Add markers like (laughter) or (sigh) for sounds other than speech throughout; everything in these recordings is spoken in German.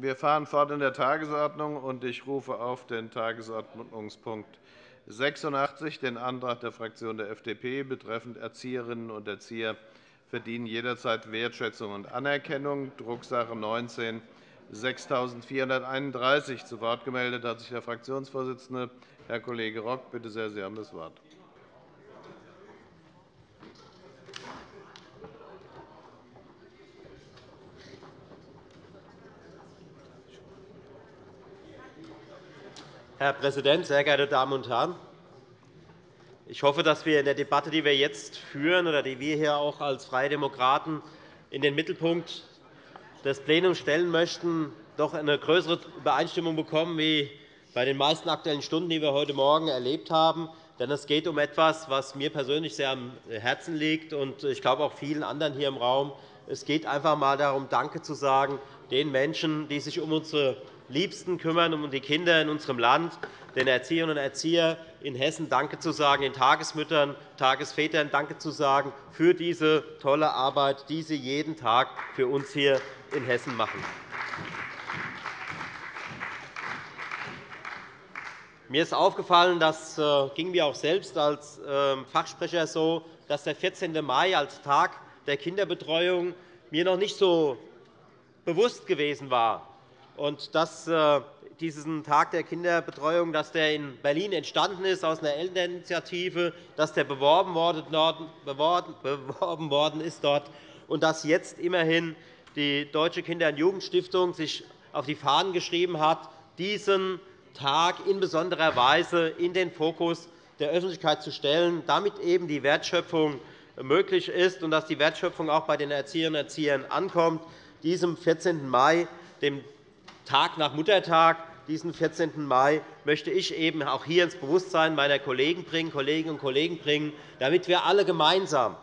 Wir fahren fort in der Tagesordnung, und ich rufe auf den Tagesordnungspunkt 86, den Antrag der Fraktion der FDP betreffend Erzieherinnen und Erzieher verdienen jederzeit Wertschätzung und Anerkennung, Drucksache 19 6431. Zu Wort gemeldet hat sich der Fraktionsvorsitzende, Herr Kollege Rock. Bitte sehr, Sie haben das Wort. Herr Präsident, sehr geehrte Damen und Herren! Ich hoffe, dass wir in der Debatte, die wir jetzt führen oder die wir hier auch als Freie Demokraten in den Mittelpunkt des Plenums stellen möchten, doch eine größere Übereinstimmung bekommen wie bei den meisten Aktuellen Stunden, die wir heute Morgen erlebt haben. Denn es geht um etwas, was mir persönlich sehr am Herzen liegt, und ich glaube auch vielen anderen hier im Raum. Es geht einfach einmal darum, Danke zu sagen den Menschen, die sich um unsere Liebsten kümmern, um die Kinder in unserem Land, den Erzieherinnen und Erziehern in Hessen Danke zu sagen, den Tagesmüttern, Tagesvätern Danke zu sagen für diese tolle Arbeit, die sie jeden Tag für uns hier in Hessen machen. Mir ist aufgefallen, das äh, ging mir auch selbst als ähm, Fachsprecher so, dass der 14. Mai als Tag der Kinderbetreuung mir noch nicht so bewusst gewesen war und dass äh, diesen Tag der Kinderbetreuung dass der in Berlin entstanden ist aus einer Elterninitiative, dass der beworben worden ist dort und dass jetzt immerhin die Deutsche Kinder- und Jugendstiftung sich auf die Fahnen geschrieben hat, diesen Tag in besonderer Weise in den Fokus der Öffentlichkeit zu stellen, damit eben die Wertschöpfung möglich ist und dass die Wertschöpfung auch bei den Erzieherinnen und Erziehern ankommt. Diesem 14. Mai, dem Tag nach Muttertag, diesen 14. Mai, möchte ich eben auch hier ins Bewusstsein meiner Kollegen bringen, Kolleginnen und Kollegen bringen, damit wir alle gemeinsam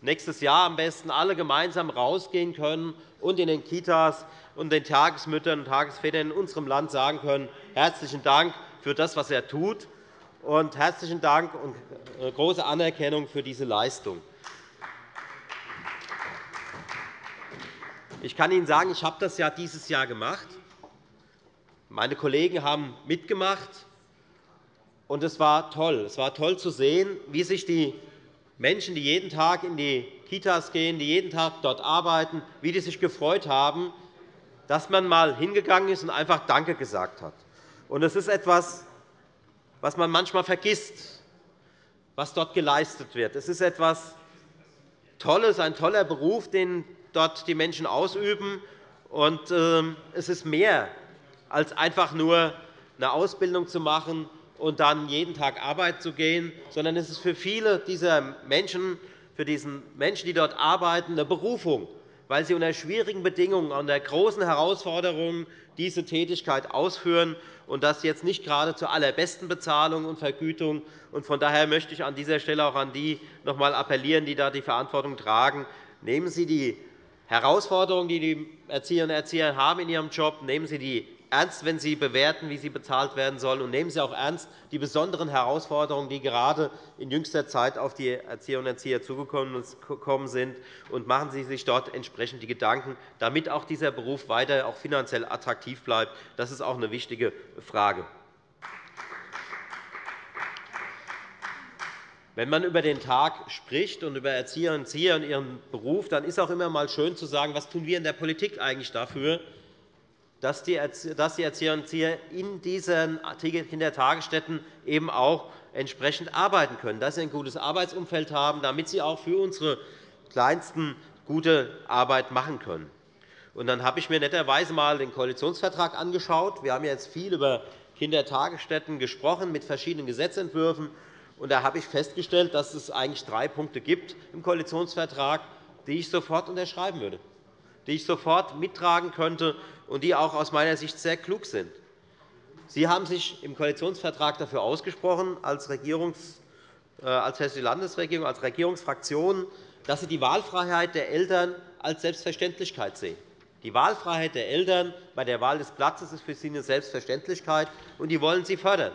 nächstes Jahr am besten alle gemeinsam rausgehen können und in den Kitas und den Tagesmüttern und Tagesvätern in unserem Land sagen können, herzlichen Dank für das, was er tut, und herzlichen Dank und äh, große Anerkennung für diese Leistung. Ich kann Ihnen sagen, ich habe das ja dieses Jahr gemacht. Meine Kollegen haben mitgemacht, und es war toll. Es war toll zu sehen, wie sich die Menschen, die jeden Tag in die Kitas gehen, die jeden Tag dort arbeiten, wie die sich gefreut haben, dass man einmal hingegangen ist und einfach Danke gesagt hat. Es ist etwas, was man manchmal vergisst, was dort geleistet wird. Es ist etwas Tolles, ein toller Beruf, den dort die Menschen ausüben. Und ähm, es ist mehr als einfach nur eine Ausbildung zu machen und dann jeden Tag arbeiten zu gehen, sondern es ist für viele dieser Menschen, für diesen Menschen, die dort arbeiten, eine Berufung, weil sie unter schwierigen Bedingungen, unter großen Herausforderungen diese Tätigkeit ausführen und das jetzt nicht gerade zur allerbesten Bezahlung und Vergütung. Von daher möchte ich an dieser Stelle auch an die noch einmal appellieren, die da die Verantwortung tragen. Nehmen Sie die Herausforderungen, die die Erzieherinnen und Erzieher haben in ihrem Job, nehmen Sie die ernst, wenn Sie bewerten, wie sie bezahlt werden sollen, und nehmen Sie auch ernst die besonderen Herausforderungen, die gerade in jüngster Zeit auf die Erzieherinnen und Erzieher zugekommen sind, und machen Sie sich dort entsprechend die Gedanken, damit auch dieser Beruf weiter auch finanziell attraktiv bleibt. Das ist auch eine wichtige Frage. Wenn man über den Tag spricht und über Erzieherinnen und Erzieher und ihren Beruf, dann ist auch immer einmal schön zu sagen, was tun wir in der Politik eigentlich dafür, dass die Erzieher in diesen Kindertagesstätten eben auch entsprechend arbeiten können, dass sie ein gutes Arbeitsumfeld haben, damit sie auch für unsere Kleinsten gute Arbeit machen können. Und dann habe ich mir netterweise einmal den Koalitionsvertrag angeschaut. Wir haben jetzt viel über Kindertagesstätten gesprochen mit verschiedenen Gesetzentwürfen. Und da habe ich festgestellt, dass es eigentlich drei Punkte gibt im Koalitionsvertrag, die ich sofort unterschreiben würde, die ich sofort mittragen könnte und die auch aus meiner Sicht sehr klug sind. Sie haben sich im Koalitionsvertrag dafür ausgesprochen, als, Regierungs-, äh, als Hessische Landesregierung, als Regierungsfraktion, dass Sie die Wahlfreiheit der Eltern als Selbstverständlichkeit sehen. Die Wahlfreiheit der Eltern bei der Wahl des Platzes ist für Sie eine Selbstverständlichkeit, und die wollen Sie fördern.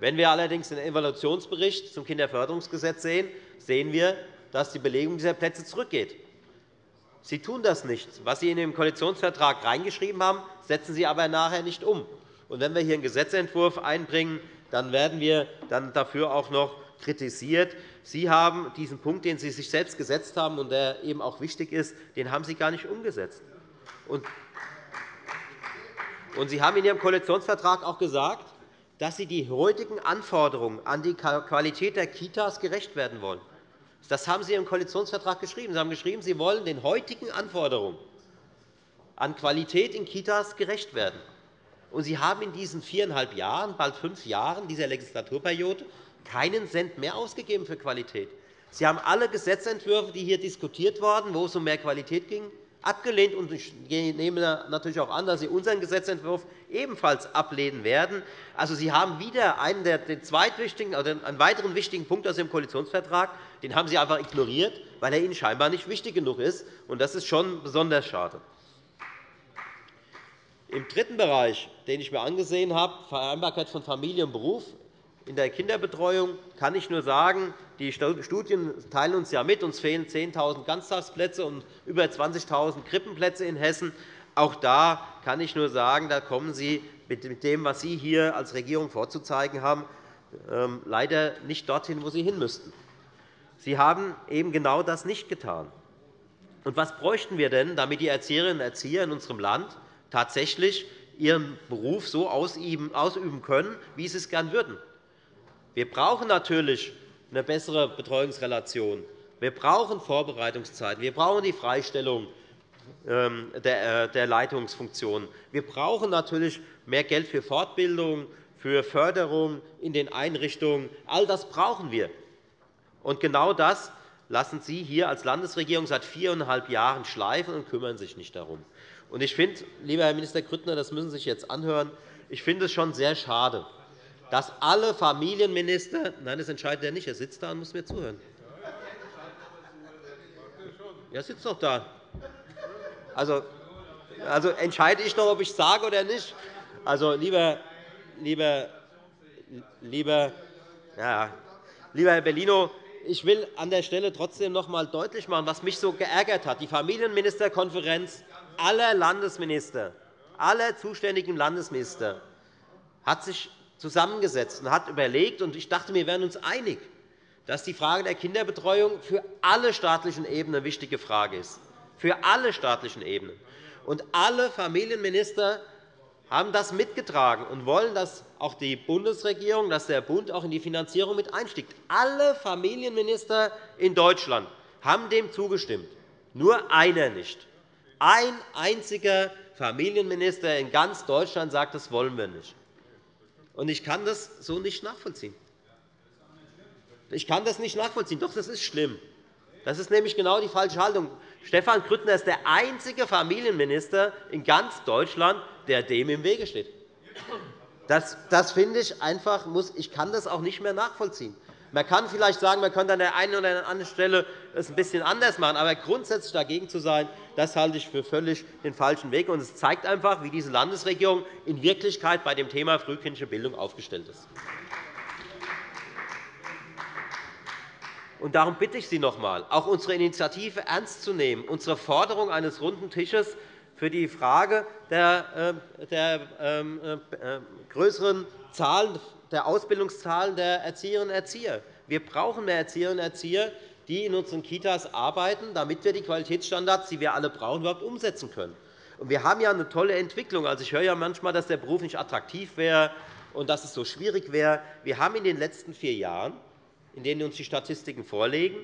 Wenn wir allerdings den Evaluationsbericht zum Kinderförderungsgesetz sehen, sehen wir, dass die Belegung dieser Plätze zurückgeht. Sie tun das nicht. Was Sie in den Koalitionsvertrag reingeschrieben haben, setzen Sie aber nachher nicht um. Und wenn wir hier einen Gesetzentwurf einbringen, dann werden wir dann dafür auch noch kritisiert. Sie haben diesen Punkt, den Sie sich selbst gesetzt haben und der eben auch wichtig ist, den haben Sie gar nicht umgesetzt. Und Sie haben in Ihrem Koalitionsvertrag auch gesagt, dass Sie die heutigen Anforderungen an die Qualität der Kitas gerecht werden wollen. Das haben Sie im Koalitionsvertrag geschrieben. Sie haben geschrieben, Sie wollen den heutigen Anforderungen an Qualität in Kitas gerecht werden. Und Sie haben in diesen viereinhalb Jahren, bald fünf Jahren dieser Legislaturperiode keinen Cent mehr ausgegeben für Qualität. Sie haben alle Gesetzentwürfe, die hier diskutiert wurden, wo es um mehr Qualität ging, abgelehnt. Und ich nehme natürlich auch an, dass Sie unseren Gesetzentwurf ebenfalls ablehnen werden. Also, Sie haben wieder einen, der, den zweitwichtigen, oder einen weiteren wichtigen Punkt aus dem Koalitionsvertrag, den haben Sie einfach ignoriert, weil er Ihnen scheinbar nicht wichtig genug ist. Das ist schon besonders schade. Im dritten Bereich, den ich mir angesehen habe, Vereinbarkeit von Familie und Beruf in der Kinderbetreuung, kann ich nur sagen, die Studien teilen uns ja mit, uns fehlen 10.000 Ganztagsplätze und über 20.000 Krippenplätze in Hessen. Auch da kann ich nur sagen, da kommen Sie mit dem, was Sie hier als Regierung vorzuzeigen haben, ähm, leider nicht dorthin, wo Sie hin müssten. Sie haben eben genau das nicht getan. Und was bräuchten wir denn, damit die Erzieherinnen und Erzieher in unserem Land tatsächlich ihren Beruf so ausüben können, wie sie es gern würden. Wir brauchen natürlich eine bessere Betreuungsrelation. Wir brauchen Vorbereitungszeiten. Wir brauchen die Freistellung ähm, äh, der Leitungsfunktionen. Wir brauchen natürlich mehr Geld für Fortbildung, für Förderung in den Einrichtungen. All das brauchen wir. Und genau das lassen Sie hier als Landesregierung seit viereinhalb Jahren schleifen und kümmern sich nicht darum. Und ich finde, lieber Herr Minister Grüttner, das müssen Sie sich jetzt anhören, ich finde es schon sehr schade, dass alle Familienminister – nein, das entscheidet er nicht, er sitzt da und muss mir zuhören. Er sitzt doch da. Also, also entscheide ich noch, ob ich sage oder nicht. Also, lieber, lieber, lieber, ja, lieber Herr Bellino, ich will an der Stelle trotzdem noch einmal deutlich machen, was mich so geärgert hat. Die Familienministerkonferenz aller Landesminister, aller zuständigen Landesminister hat sich zusammengesetzt und hat überlegt, und ich dachte, wir wären uns einig, dass die Frage der Kinderbetreuung für alle staatlichen Ebenen eine wichtige Frage ist. Für alle staatlichen Ebenen. Und alle Familienminister haben das mitgetragen und wollen, dass auch die Bundesregierung, dass der Bund auch in die Finanzierung mit einstiegt. Alle Familienminister in Deutschland haben dem zugestimmt, nur einer nicht. Ein einziger Familienminister in ganz Deutschland sagt, das wollen wir nicht. Ich kann das so nicht nachvollziehen. Ich kann das nicht nachvollziehen. Doch, das ist schlimm. Das ist nämlich genau die falsche Haltung. Stefan Grüttner ist der einzige Familienminister in ganz Deutschland, der dem im Wege steht. Das, das finde ich einfach, muss, ich kann das auch nicht mehr nachvollziehen. Man kann vielleicht sagen, man könnte an der einen oder anderen Stelle es ein bisschen anders machen. Aber grundsätzlich dagegen zu sein, das halte ich für völlig den falschen Weg. Und es zeigt einfach, wie diese Landesregierung in Wirklichkeit bei dem Thema frühkindliche Bildung aufgestellt ist. Und darum bitte ich Sie noch einmal, auch unsere Initiative ernst zu nehmen, unsere Forderung eines runden Tisches für die Frage der, äh, der ähm, äh, äh, größeren Zahlen der Ausbildungszahlen der Erzieherinnen und Erzieher. Wir brauchen mehr Erzieherinnen und Erzieher, die in unseren Kitas arbeiten, damit wir die Qualitätsstandards, die wir alle brauchen, überhaupt umsetzen können. Wir haben ja eine tolle Entwicklung. Also, ich höre ja manchmal, dass der Beruf nicht attraktiv wäre und dass es so schwierig wäre. Wir haben in den letzten vier Jahren, in denen uns die Statistiken vorlegen,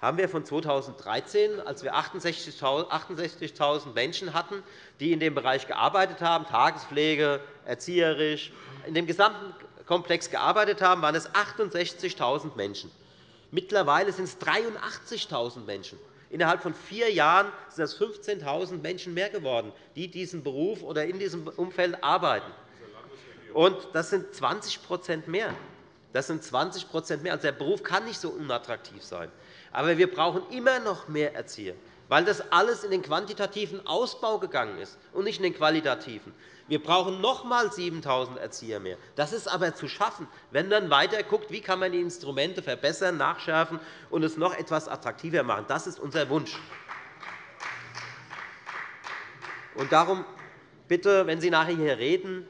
haben wir von 2013, als wir 68.000 Menschen hatten, die in dem Bereich gearbeitet haben, Tagespflege, erzieherisch, in dem gesamten Komplex gearbeitet haben, waren es 68.000 Menschen. Mittlerweile sind es 83.000 Menschen. Innerhalb von vier Jahren sind es 15.000 Menschen mehr geworden, die diesen Beruf oder in diesem Umfeld arbeiten. Und das sind 20% mehr. Das sind 20% mehr. Also der Beruf kann nicht so unattraktiv sein. Aber wir brauchen immer noch mehr Erzieher, weil das alles in den quantitativen Ausbau gegangen ist und nicht in den qualitativen. Wir brauchen noch einmal 7.000 Erzieher mehr. Das ist aber zu schaffen, wenn man weiter guckt, wie kann man die Instrumente verbessern, nachschärfen und es noch etwas attraktiver machen. Das ist unser Wunsch. Und darum bitte, wenn Sie nachher hier reden,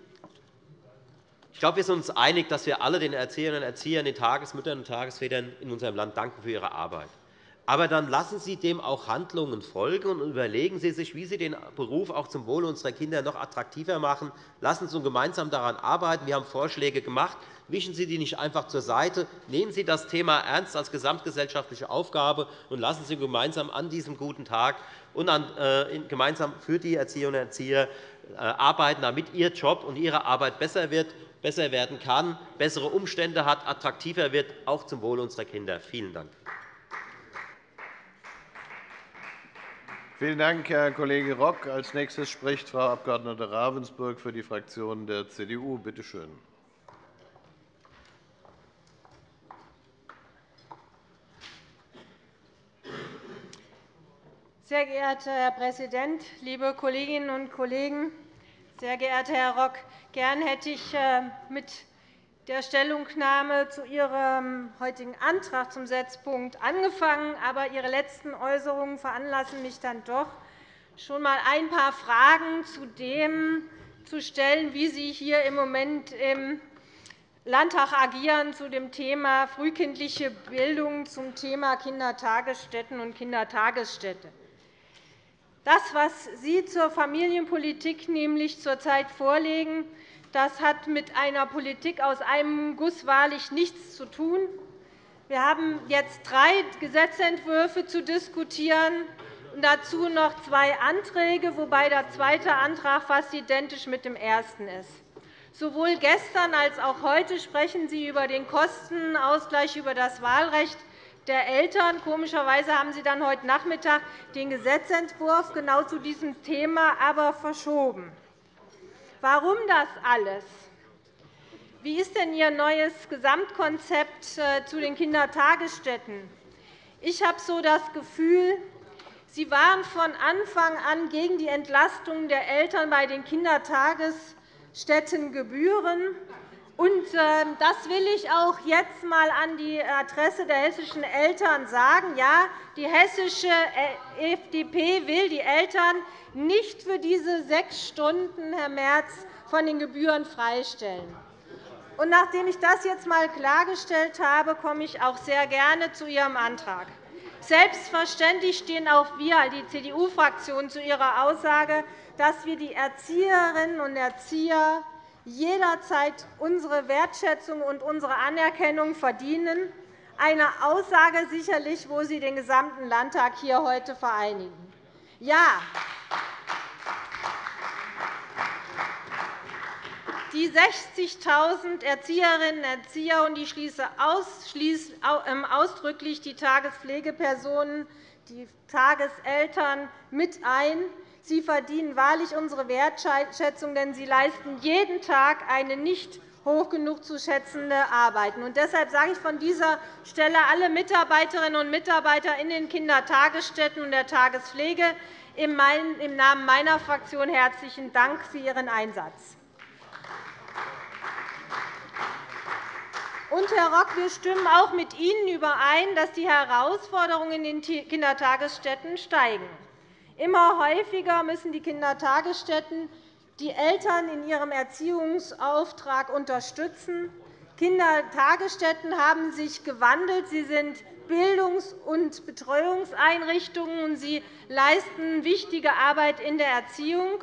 ich glaube, wir sind uns einig, dass wir alle den Erzieherinnen und Erziehern, den Tagesmüttern und Tagesvätern in unserem Land danken für ihre Arbit. Aber dann lassen Sie dem auch Handlungen folgen und überlegen Sie sich, wie Sie den Beruf auch zum Wohle unserer Kinder noch attraktiver machen. Lassen Sie uns gemeinsam daran arbeiten. Wir haben Vorschläge gemacht. Wischen Sie die nicht einfach zur Seite. Nehmen Sie das Thema ernst als gesamtgesellschaftliche Aufgabe und lassen Sie gemeinsam an diesem guten Tag und äh, gemeinsam für die Erzieherinnen und Erzieher äh, arbeiten, damit Ihr Job und Ihre Arbeit besser wird besser werden kann, bessere Umstände hat, attraktiver wird, auch zum Wohle unserer Kinder. Vielen Dank. Vielen Dank, Herr Kollege Rock. Als nächstes spricht Frau Abg. Ravensburg für die Fraktion der CDU. Bitte schön. Sehr geehrter Herr Präsident, liebe Kolleginnen und Kollegen! Sehr geehrter Herr Rock, gern hätte ich äh, mit der Stellungnahme zu Ihrem heutigen Antrag zum Setzpunkt angefangen. Aber Ihre letzten Äußerungen veranlassen mich dann doch, schon einmal ein paar Fragen zu dem zu stellen, wie Sie hier im Moment im Landtag agieren zu dem Thema frühkindliche Bildung, zum Thema Kindertagesstätten und Kindertagesstätte. Das, was Sie zur Familienpolitik nämlich zurzeit vorlegen, das hat mit einer Politik aus einem Guss wahrlich nichts zu tun. Wir haben jetzt drei Gesetzentwürfe zu diskutieren und dazu noch zwei Anträge, wobei der zweite Antrag fast identisch mit dem ersten ist. Sowohl gestern als auch heute sprechen Sie über den Kostenausgleich über das Wahlrecht der Eltern. Komischerweise haben Sie dann heute Nachmittag den Gesetzentwurf genau zu diesem Thema aber verschoben. Warum das alles? Wie ist denn Ihr neues Gesamtkonzept äh, zu den Kindertagesstätten? Ich habe so das Gefühl, Sie waren von Anfang an gegen die Entlastung der Eltern bei den Kindertagesstättengebühren und ähm, das will ich auch jetzt einmal an die Adresse der hessischen Eltern sagen. Ja, die hessische äh, FDP will die Eltern nicht für diese sechs Stunden, Herr Merz, von den Gebühren freistellen. Und nachdem ich das jetzt einmal klargestellt habe, komme ich auch sehr gerne zu Ihrem Antrag. Selbstverständlich stehen auch wir, die CDU-Fraktion, zu Ihrer Aussage, dass wir die Erzieherinnen und Erzieher jederzeit unsere Wertschätzung und unsere Anerkennung verdienen. Eine Aussage sicherlich, wo Sie den gesamten Landtag hier heute vereinigen. Ja, die 60.000 Erzieherinnen und Erzieher, und ich schließe ähm, ausdrücklich die Tagespflegepersonen, die Tageseltern mit ein, Sie verdienen wahrlich unsere Wertschätzung, denn Sie leisten jeden Tag eine nicht hoch genug zu schätzende Arbeit. Und deshalb sage ich von dieser Stelle alle Mitarbeiterinnen und Mitarbeiter in den Kindertagesstätten und der Tagespflege im Namen meiner Fraktion herzlichen Dank für Ihren Einsatz. Und, Herr Rock, wir stimmen auch mit Ihnen überein, dass die Herausforderungen in den Kindertagesstätten steigen. Immer häufiger müssen die Kindertagesstätten die Eltern in ihrem Erziehungsauftrag unterstützen. Kindertagesstätten haben sich gewandelt. Sie sind Bildungs- und Betreuungseinrichtungen, und sie leisten wichtige Arbeit in der Erziehung.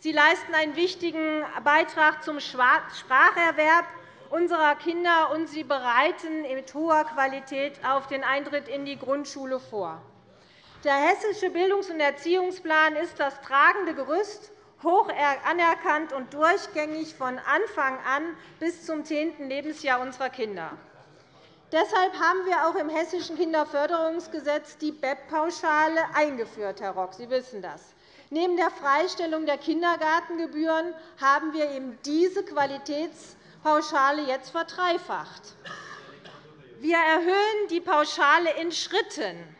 Sie leisten einen wichtigen Beitrag zum Spracherwerb unserer Kinder, und sie bereiten mit hoher Qualität auf den Eintritt in die Grundschule vor. Der Hessische Bildungs- und Erziehungsplan ist das tragende Gerüst, hoch anerkannt und durchgängig von Anfang an bis zum zehnten Lebensjahr unserer Kinder. Deshalb haben wir auch im Hessischen Kinderförderungsgesetz die BEP-Pauschale eingeführt, Herr Rock. Sie wissen das. Neben der Freistellung der Kindergartengebühren haben wir eben diese Qualitätspauschale jetzt verdreifacht. Wir erhöhen die Pauschale in Schritten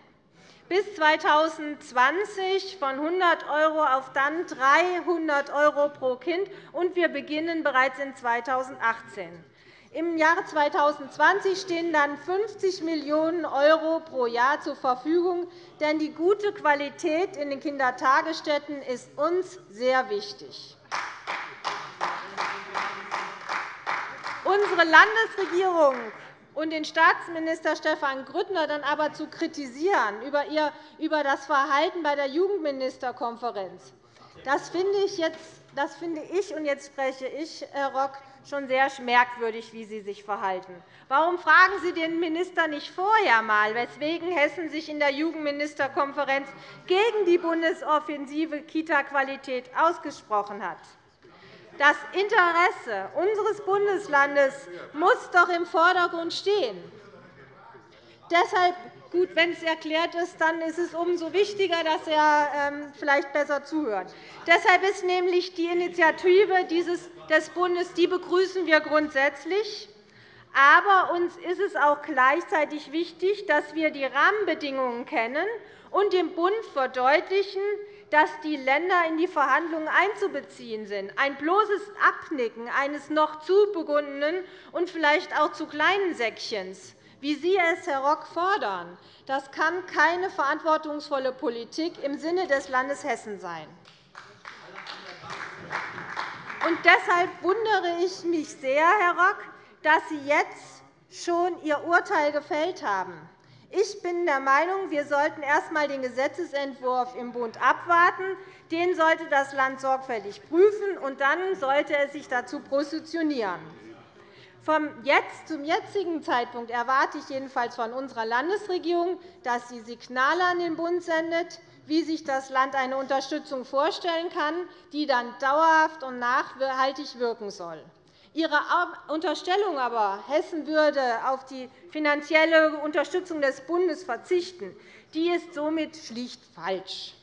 bis 2020 von 100 € auf dann 300 € pro Kind, und wir beginnen bereits in 2018. Im Jahre 2020 stehen dann 50 Millionen € pro Jahr zur Verfügung. Denn die gute Qualität in den Kindertagesstätten ist uns sehr wichtig. Unsere Landesregierung und den Staatsminister Stefan Grüttner dann aber zu kritisieren über das Verhalten bei der Jugendministerkonferenz, das finde ich, jetzt, das finde ich und jetzt spreche ich, Herr Rock, schon sehr merkwürdig, wie Sie sich verhalten. Warum fragen Sie den Minister nicht vorher einmal, weswegen Hessen sich in der Jugendministerkonferenz gegen die Bundesoffensive Kita-Qualität ausgesprochen hat? Das Interesse unseres Bundeslandes muss doch im Vordergrund stehen. Deshalb Gut, wenn es erklärt ist, dann ist es umso wichtiger, dass er ähm, vielleicht besser zuhört. Deshalb ist nämlich die Initiative des Bundes, die begrüßen wir grundsätzlich. Aber uns ist es auch gleichzeitig wichtig, dass wir die Rahmenbedingungen kennen und dem Bund verdeutlichen, dass die Länder in die Verhandlungen einzubeziehen sind. Ein bloßes Abnicken eines noch zu begundenen und vielleicht auch zu kleinen Säckchens wie Sie es, Herr Rock, fordern, das kann keine verantwortungsvolle Politik im Sinne des Landes Hessen sein. Und deshalb wundere ich mich sehr, Herr Rock, dass Sie jetzt schon Ihr Urteil gefällt haben. Ich bin der Meinung, wir sollten erst einmal den Gesetzentwurf im Bund abwarten. Den sollte das Land sorgfältig prüfen, und dann sollte es sich dazu positionieren. Vom jetzt zum jetzigen Zeitpunkt erwarte ich jedenfalls von unserer Landesregierung, dass sie Signale an den Bund sendet, wie sich das Land eine Unterstützung vorstellen kann, die dann dauerhaft und nachhaltig wirken soll. Ihre Unterstellung aber, Hessen würde auf die finanzielle Unterstützung des Bundes verzichten, die ist somit schlicht falsch.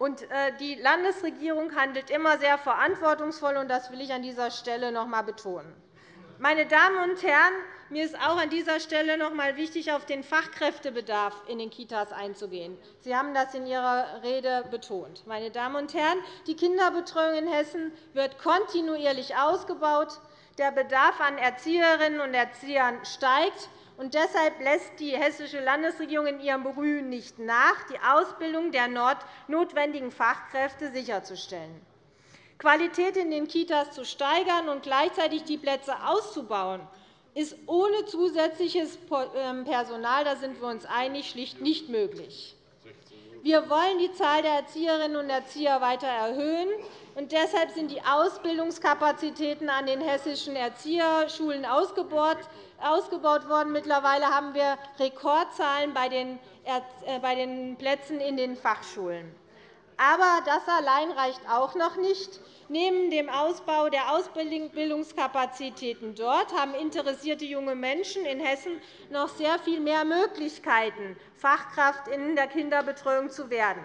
Äh, die Landesregierung handelt immer sehr verantwortungsvoll, und das will ich an dieser Stelle noch einmal betonen. Meine Damen und Herren, mir ist auch an dieser Stelle noch einmal wichtig, auf den Fachkräftebedarf in den Kitas einzugehen. Sie haben das in Ihrer Rede betont. Meine Damen und Herren, die Kinderbetreuung in Hessen wird kontinuierlich ausgebaut. Der Bedarf an Erzieherinnen und Erziehern steigt. Und deshalb lässt die Hessische Landesregierung in ihrem Bemühen nicht nach, die Ausbildung der notwendigen Fachkräfte sicherzustellen. Qualität in den Kitas zu steigern und gleichzeitig die Plätze auszubauen, ist ohne zusätzliches ähm, Personal, da sind wir uns einig, schlicht nicht möglich. Wir wollen die Zahl der Erzieherinnen und Erzieher weiter erhöhen. Und deshalb sind die Ausbildungskapazitäten an den hessischen Erzieherschulen ausgebaut worden. Mittlerweile haben wir Rekordzahlen bei den äh, Plätzen in den Fachschulen. Aber das allein reicht auch noch nicht. Neben dem Ausbau der Ausbildungskapazitäten dort haben interessierte junge Menschen in Hessen noch sehr viel mehr Möglichkeiten, Fachkraft in der Kinderbetreuung zu werden.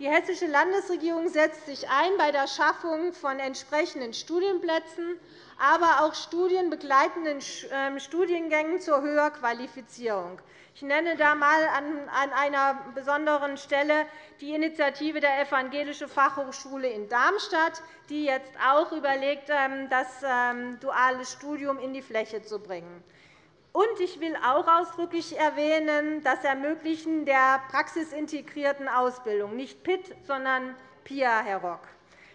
Die Hessische Landesregierung setzt sich ein bei der Schaffung von entsprechenden Studienplätzen, aber auch studienbegleitenden ähm, Studiengängen zur Höherqualifizierung. Ich nenne da einmal an einer besonderen Stelle die Initiative der Evangelischen Fachhochschule in Darmstadt, die jetzt auch überlegt, ähm, das ähm, duale Studium in die Fläche zu bringen. Und ich will auch ausdrücklich erwähnen, das Ermöglichen der praxisintegrierten Ausbildung, nicht PIT, sondern PIA, Herr Rock.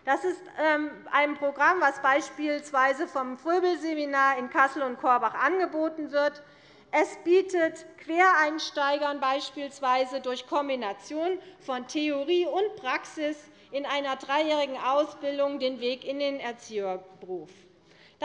Das ist ähm, ein Programm, das beispielsweise vom Fröbel-Seminar in Kassel und Korbach angeboten wird. Es bietet Quereinsteigern beispielsweise durch Kombination von Theorie und Praxis in einer dreijährigen Ausbildung den Weg in den Erzieherberuf.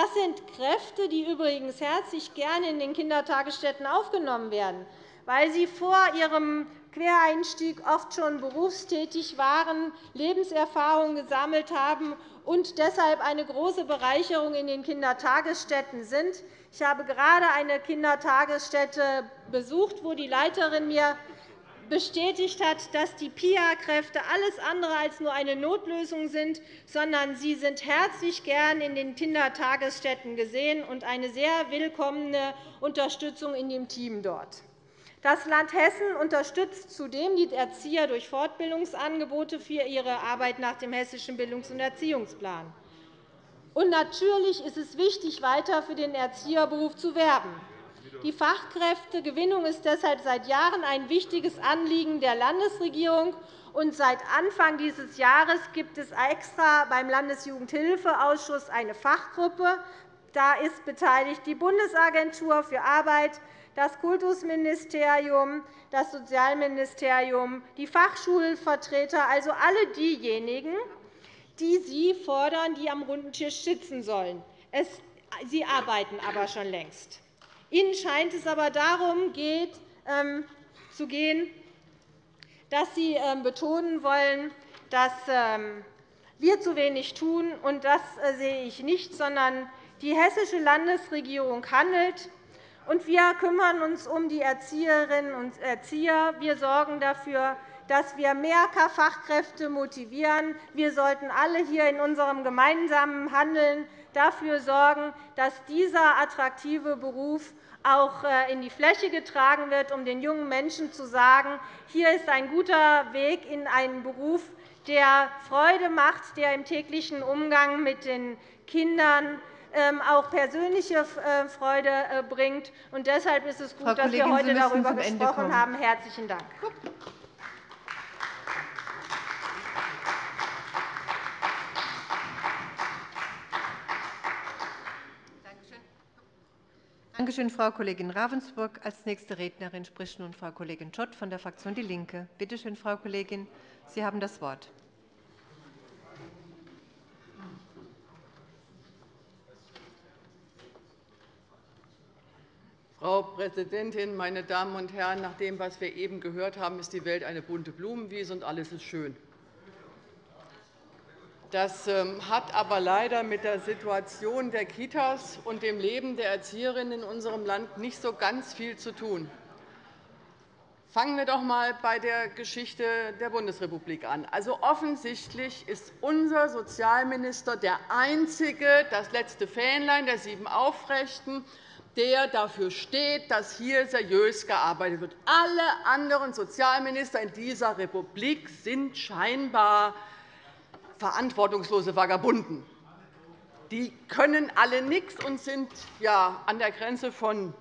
Das sind Kräfte, die übrigens herzlich gerne in den Kindertagesstätten aufgenommen werden, weil sie vor ihrem Quereinstieg oft schon berufstätig waren, Lebenserfahrung gesammelt haben und deshalb eine große Bereicherung in den Kindertagesstätten sind. Ich habe gerade eine Kindertagesstätte besucht, wo die Leiterin mir bestätigt hat, dass die PIA-Kräfte alles andere als nur eine Notlösung sind, sondern sie sind herzlich gern in den Kindertagesstätten gesehen und eine sehr willkommene Unterstützung in dem Team dort. Das Land Hessen unterstützt zudem die Erzieher durch Fortbildungsangebote für ihre Arbeit nach dem Hessischen Bildungs- und Erziehungsplan. Und natürlich ist es wichtig, weiter für den Erzieherberuf zu werben. Die Fachkräftegewinnung ist deshalb seit Jahren ein wichtiges Anliegen der Landesregierung. Und seit Anfang dieses Jahres gibt es extra beim Landesjugendhilfeausschuss eine Fachgruppe. Da ist beteiligt die Bundesagentur für Arbeit, das Kultusministerium, das Sozialministerium, die Fachschulvertreter, also alle diejenigen, die Sie fordern, die am runden Tisch sitzen sollen. Sie arbeiten aber schon längst. Ihnen scheint es aber darum geht, ähm, zu gehen, dass Sie ähm, betonen wollen, dass ähm, wir zu wenig tun. Und das äh, sehe ich nicht, sondern die hessische Landesregierung handelt. Und wir kümmern uns um die Erzieherinnen und Erzieher. Wir sorgen dafür, dass wir mehr Fachkräfte motivieren. Wir sollten alle hier in unserem gemeinsamen Handeln dafür sorgen, dass dieser attraktive Beruf auch äh, in die Fläche getragen wird, um den jungen Menschen zu sagen, hier ist ein guter Weg in einen Beruf, der Freude macht, der im täglichen Umgang mit den Kindern ähm, auch persönliche äh, Freude äh, bringt. Deshalb ist es gut, dass wir heute darüber gesprochen haben. – Herzlichen Dank. Danke schön, Frau Kollegin Ravensburg. Als nächste Rednerin spricht nun Frau Kollegin Schott von der Fraktion DIE LINKE. Bitte schön, Frau Kollegin, Sie haben das Wort. Frau Präsidentin, meine Damen und Herren! Nach dem, was wir eben gehört haben, ist die Welt eine bunte Blumenwiese, und alles ist schön. Das ähm, hat aber leider mit der Situation der Kitas und dem Leben der Erzieherinnen in unserem Land nicht so ganz viel zu tun. Fangen wir doch einmal bei der Geschichte der Bundesrepublik an. Also, offensichtlich ist unser Sozialminister der Einzige, das letzte Fähnlein der sieben Aufrechten, der dafür steht, dass hier seriös gearbeitet wird. Alle anderen Sozialminister in dieser Republik sind scheinbar verantwortungslose Vagabunden. Die können alle nichts und sind ja, an der Grenze von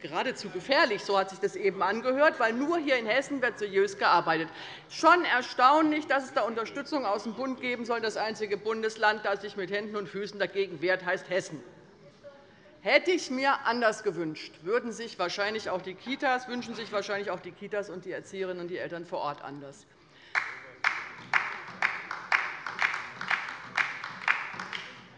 geradezu gefährlich, so hat sich das eben angehört, weil nur hier in Hessen wird seriös gearbeitet. Schon erstaunlich, dass es da Unterstützung aus dem Bund geben soll. Das einzige Bundesland, das sich mit Händen und Füßen dagegen wehrt, heißt Hessen. Hätte ich mir anders gewünscht, würden sich wahrscheinlich auch die Kitas, wünschen sich wahrscheinlich auch die Kitas und die Erzieherinnen und die Eltern vor Ort anders.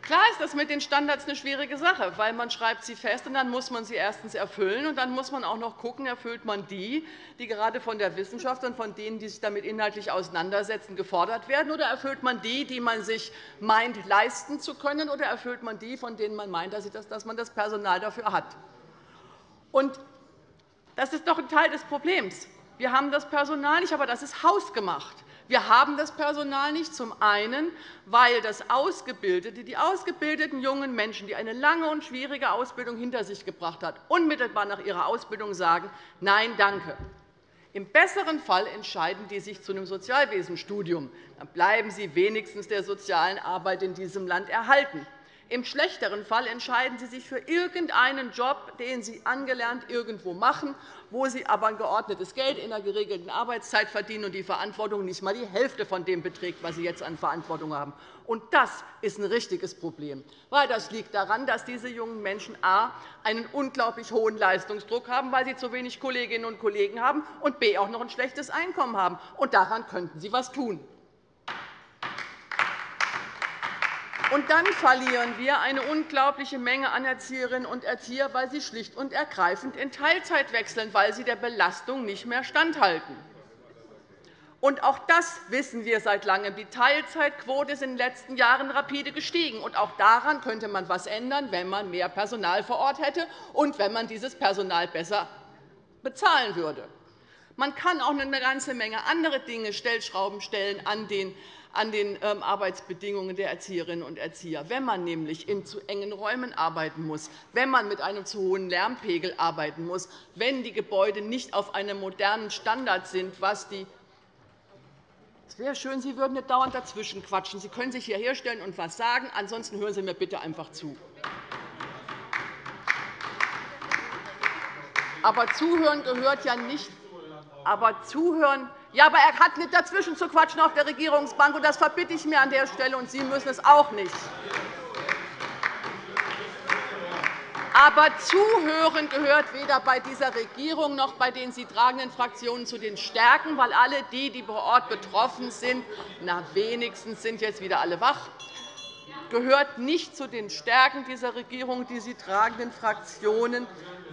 Klar ist das mit den Standards eine schwierige Sache, weil man schreibt sie fest, und dann muss man sie erstens erfüllen, und dann muss man auch noch schauen, erfüllt man die, die gerade von der Wissenschaft und von denen, die sich damit inhaltlich auseinandersetzen, gefordert werden, oder erfüllt man die, die man sich meint, leisten zu können, oder erfüllt man die, von denen man meint, dass man das Personal dafür hat. Und das ist doch ein Teil des Problems. Wir haben das Personal nicht, aber das ist hausgemacht. Wir haben das Personal nicht, zum einen, weil das Ausgebildete, die ausgebildeten jungen Menschen, die eine lange und schwierige Ausbildung hinter sich gebracht haben, unmittelbar nach ihrer Ausbildung sagen, Nein, danke. Im besseren Fall entscheiden die sich zu einem Sozialwesenstudium. Dann bleiben sie wenigstens der sozialen Arbeit in diesem Land erhalten. Im schlechteren Fall entscheiden Sie sich für irgendeinen Job, den Sie angelernt irgendwo machen, wo Sie aber ein geordnetes Geld in einer geregelten Arbeitszeit verdienen und die Verantwortung nicht einmal die Hälfte von dem beträgt, was Sie jetzt an Verantwortung haben. Und das ist ein richtiges Problem, weil das liegt daran, dass diese jungen Menschen a. einen unglaublich hohen Leistungsdruck haben, weil sie zu wenig Kolleginnen und Kollegen haben, und b. auch noch ein schlechtes Einkommen haben. Und daran könnten Sie etwas tun. Und dann verlieren wir eine unglaubliche Menge an Erzieherinnen und Erzieher, weil sie schlicht und ergreifend in Teilzeit wechseln, weil sie der Belastung nicht mehr standhalten. Und auch das wissen wir seit Langem. Die Teilzeitquote ist in den letzten Jahren rapide gestiegen. Und auch daran könnte man etwas ändern, wenn man mehr Personal vor Ort hätte und wenn man dieses Personal besser bezahlen würde. Man kann auch eine ganze Menge andere Dinge Stellschrauben stellen an den an den ähm, Arbeitsbedingungen der Erzieherinnen und Erzieher. Wenn man nämlich in zu engen Räumen arbeiten muss, wenn man mit einem zu hohen Lärmpegel arbeiten muss, wenn die Gebäude nicht auf einem modernen Standard sind, was die Es wäre schön, Sie würden nicht dauernd dazwischen quatschen. Sie können sich hierher stellen und etwas sagen. Ansonsten hören Sie mir bitte einfach zu. Aber zuhören gehört ja nicht. Aber zuhören ja, aber er hat nicht dazwischen zu quatschen auf der Regierungsbank, und das verbitte ich mir an der Stelle, und Sie müssen es auch nicht. Aber Zuhören gehört weder bei dieser Regierung noch bei den sie tragenden Fraktionen zu den Stärken, weil alle die, die vor Ort betroffen sind, na, wenigstens sind jetzt wieder alle wach, gehört nicht zu den Stärken dieser Regierung, die sie tragenden Fraktionen,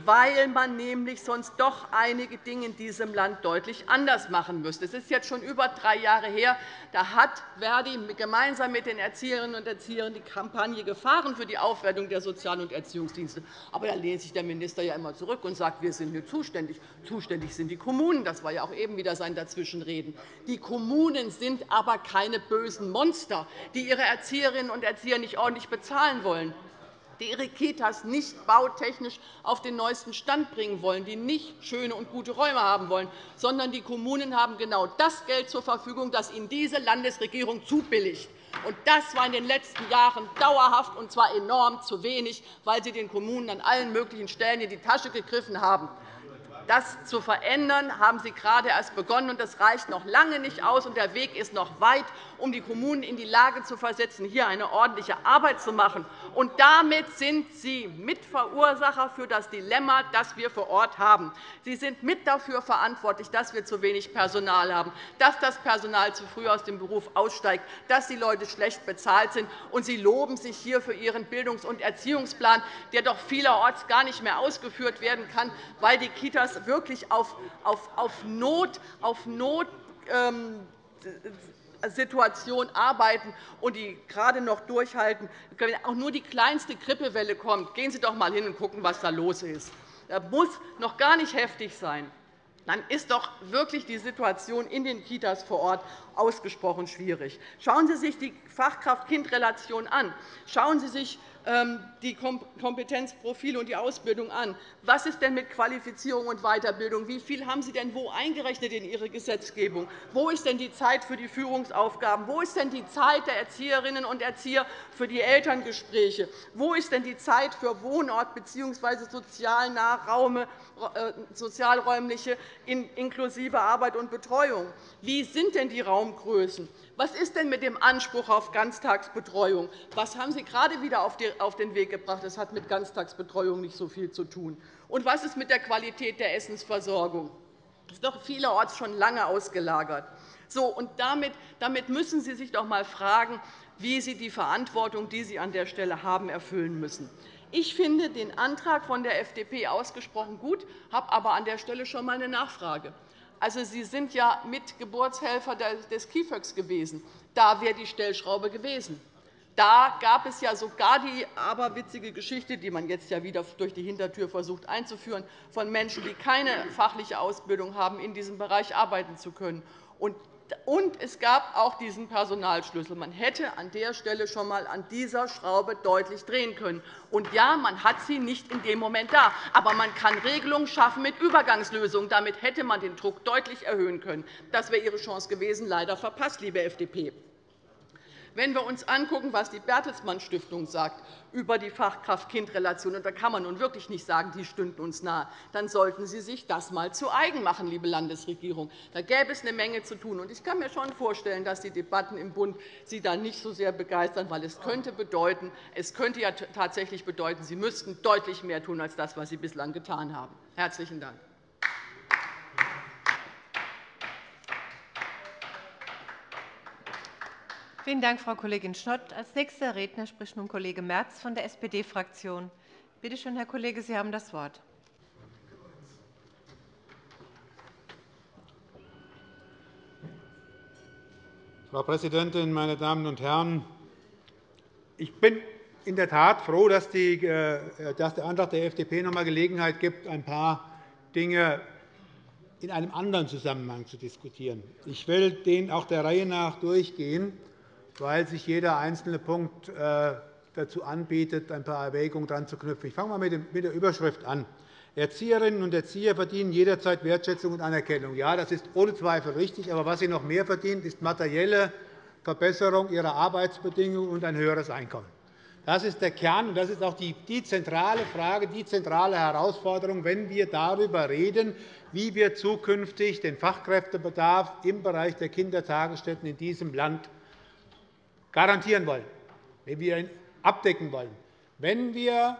weil man nämlich sonst doch einige Dinge in diesem Land deutlich anders machen müsste. Es ist jetzt schon über drei Jahre her. Da hat Verdi gemeinsam mit den Erzieherinnen und Erziehern die Kampagne gefahren für die Aufwertung der Sozial- und Erziehungsdienste. Aber da lehnt sich der Minister ja immer zurück und sagt, wir sind nicht zuständig. Zuständig sind die Kommunen. Das war ja auch eben wieder sein Dazwischenreden. Die Kommunen sind aber keine bösen Monster, die ihre Erzieherinnen und Erzieher nicht ordentlich bezahlen wollen die ihre Kitas nicht bautechnisch auf den neuesten Stand bringen wollen, die nicht schöne und gute Räume haben wollen, sondern die Kommunen haben genau das Geld zur Verfügung, das ihnen diese Landesregierung zubilligt. Das war in den letzten Jahren dauerhaft, und zwar enorm zu wenig, weil Sie den Kommunen an allen möglichen Stellen in die Tasche gegriffen haben. Das zu verändern, haben Sie gerade erst begonnen. und Das reicht noch lange nicht aus, und der Weg ist noch weit, um die Kommunen in die Lage zu versetzen, hier eine ordentliche Arbeit zu machen. Und damit sind Sie Mitverursacher für das Dilemma, das wir vor Ort haben. Sie sind mit dafür verantwortlich, dass wir zu wenig Personal haben, dass das Personal zu früh aus dem Beruf aussteigt, dass die Leute schlecht bezahlt sind. Und Sie loben sich hier für Ihren Bildungs- und Erziehungsplan, der doch vielerorts gar nicht mehr ausgeführt werden kann, weil die Kitas das wirklich auf, auf, auf Not, auf Not ähm, Situation arbeiten und die gerade noch durchhalten. Wenn auch nur die kleinste Grippewelle kommt, gehen Sie doch einmal hin und schauen, was da los ist. Das muss noch gar nicht heftig sein. Dann ist doch wirklich die Situation in den Kitas vor Ort ausgesprochen schwierig. Schauen Sie sich die Fachkraft-Kind-Relation an. Schauen Sie sich ähm, die Kompetenzprofile und die Ausbildung an. Was ist denn mit Qualifizierung und Weiterbildung? Wie viel haben Sie denn wo eingerechnet in Ihre Gesetzgebung? Wo ist denn die Zeit für die Führungsaufgaben? Wo ist denn die Zeit der Erzieherinnen und Erzieher für die Elterngespräche? Wo ist denn die Zeit für Wohnort bzw. äh, sozialräumliche inklusive Arbeit und Betreuung? Wie sind denn die Raumgrößen? Was ist denn mit dem Anspruch auf Ganztagsbetreuung? Was haben Sie gerade wieder auf den Weg gebracht? Das hat mit Ganztagsbetreuung nicht so viel zu tun. Und was ist mit der Qualität der Essensversorgung? Das ist doch vielerorts schon lange ausgelagert. So, und damit, damit müssen Sie sich doch einmal fragen, wie Sie die Verantwortung, die Sie an der Stelle haben, erfüllen müssen. Ich finde den Antrag von der FDP ausgesprochen gut, habe aber an der Stelle schon einmal eine Nachfrage. Also, Sie sind ja Mitgeburtshelfer des KIföX gewesen. Da wäre die Stellschraube gewesen. Da gab es ja sogar die aberwitzige Geschichte, die man jetzt ja wieder durch die Hintertür versucht einzuführen, von Menschen, die keine fachliche Ausbildung haben, in diesem Bereich arbeiten zu können. Und es gab auch diesen Personalschlüssel. Man hätte an der Stelle schon einmal an dieser Schraube deutlich drehen können. Und ja, man hat sie nicht in dem Moment da, aber man kann Regelungen schaffen mit Übergangslösungen. Damit hätte man den Druck deutlich erhöhen können. Das wäre Ihre Chance gewesen, leider verpasst, liebe FDP. Wenn wir uns anschauen, was die Bertelsmann Stiftung sagt über die Fachkraft-Kind-Relation, und da kann man nun wirklich nicht sagen, die stünden uns nahe, dann sollten Sie sich das einmal zu eigen machen, liebe Landesregierung. Da gäbe es eine Menge zu tun. Ich kann mir schon vorstellen, dass die Debatten im Bund Sie da nicht so sehr begeistern, weil es könnte bedeuten, es könnte ja tatsächlich bedeuten, Sie müssten deutlich mehr tun als das, was Sie bislang getan haben. Herzlichen Dank. Vielen Dank, Frau Kollegin Schott. Als nächster Redner spricht nun Kollege Merz von der SPD-Fraktion. Bitte schön, Herr Kollege, Sie haben das Wort. Frau Präsidentin, meine Damen und Herren! Ich bin in der Tat froh, dass, äh, der Antrag der FDP noch einmal Gelegenheit gibt, ein paar Dinge in einem anderen Zusammenhang zu diskutieren. Ich will den auch der Reihe nach durchgehen weil sich jeder einzelne Punkt äh, dazu anbietet, ein paar Erwägungen dran zu knüpfen. Ich fange einmal mit der Überschrift an. Erzieherinnen und Erzieher verdienen jederzeit Wertschätzung und Anerkennung. Ja, das ist ohne Zweifel richtig. Aber was sie noch mehr verdienen, ist materielle Verbesserung ihrer Arbeitsbedingungen und ein höheres Einkommen. Das ist der Kern, und das ist auch die, zentrale Frage, die zentrale Herausforderung, wenn wir darüber reden, wie wir zukünftig den Fachkräftebedarf im Bereich der Kindertagesstätten in diesem Land garantieren wollen, wie wir ihn abdecken wollen. Wenn wir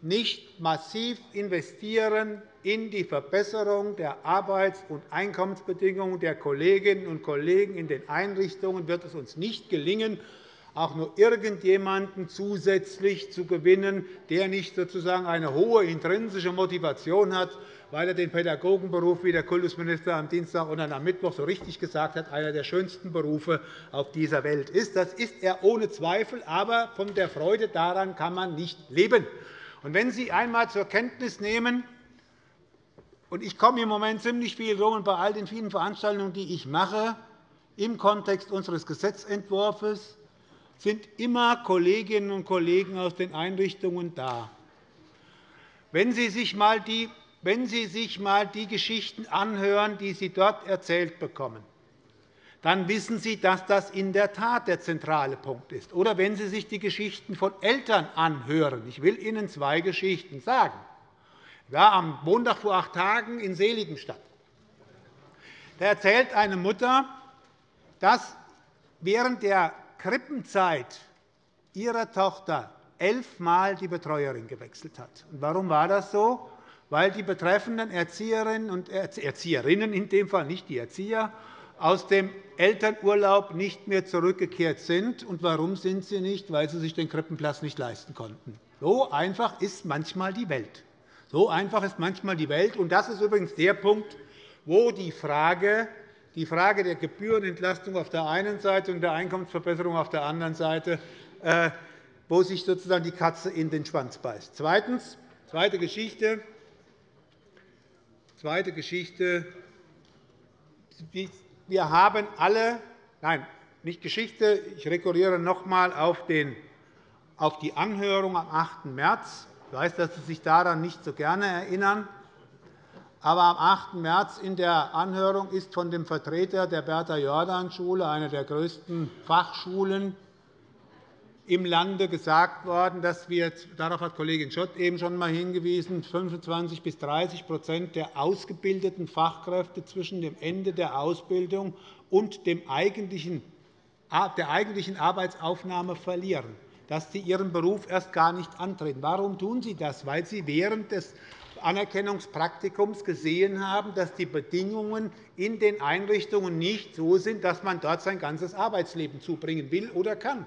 nicht massiv investieren in die Verbesserung der Arbeits- und Einkommensbedingungen der Kolleginnen und Kollegen in den Einrichtungen, wird es uns nicht gelingen, auch nur irgendjemanden zusätzlich zu gewinnen, der nicht sozusagen eine hohe intrinsische Motivation hat, weil er den Pädagogenberuf, wie der Kultusminister am Dienstag und am Mittwoch so richtig gesagt hat, einer der schönsten Berufe auf dieser Welt ist. Das ist er ohne Zweifel, aber von der Freude daran kann man nicht leben. Und wenn Sie einmal zur Kenntnis nehmen, und ich komme im Moment ziemlich viel rum bei all den vielen Veranstaltungen, die ich mache, im Kontext unseres Gesetzentwurfs, sind immer Kolleginnen und Kollegen aus den Einrichtungen da. Wenn Sie sich einmal die, wenn Sie sich einmal die Geschichten anhören, die Sie dort erzählt bekommen, dann wissen Sie, dass das in der Tat der zentrale Punkt ist. Oder wenn Sie sich die Geschichten von Eltern anhören. Ich will Ihnen zwei Geschichten sagen. Ich war am Montag vor acht Tagen in Seligenstadt. Da erzählt eine Mutter, dass während der Krippenzeit ihrer Tochter elfmal die Betreuerin gewechselt hat. warum war das so? Weil die betreffenden Erzieherinnen und Erzieherinnen, in dem Fall nicht die Erzieher, aus dem Elternurlaub nicht mehr zurückgekehrt sind. Und warum sind sie nicht? Weil sie sich den Krippenplatz nicht leisten konnten. So einfach ist manchmal die Welt. So einfach ist manchmal die Welt. Und das ist übrigens der Punkt, wo die Frage die Frage der Gebührenentlastung auf der einen Seite und der Einkommensverbesserung auf der anderen Seite, äh, wo sich sozusagen die Katze in den Schwanz beißt. Zweitens, zweite Geschichte. Zweite Geschichte. Wir haben alle, nein, nicht Geschichte, ich rekurriere noch einmal auf, die Anhörung am 8. März. Ich weiß, dass Sie sich daran nicht so gerne erinnern. Aber am 8. März in der Anhörung ist von dem Vertreter der Bertha-Jordan-Schule, einer der größten Fachschulen im Lande, gesagt worden, dass wir – darauf hat Kollegin Schott eben schon einmal hingewiesen – 25 bis 30% der ausgebildeten Fachkräfte zwischen dem Ende der Ausbildung und dem eigentlichen, der eigentlichen Arbeitsaufnahme verlieren, dass sie ihren Beruf erst gar nicht antreten. Warum tun sie das? Weil sie während des Anerkennungspraktikums gesehen haben, dass die Bedingungen in den Einrichtungen nicht so sind, dass man dort sein ganzes Arbeitsleben zubringen will oder kann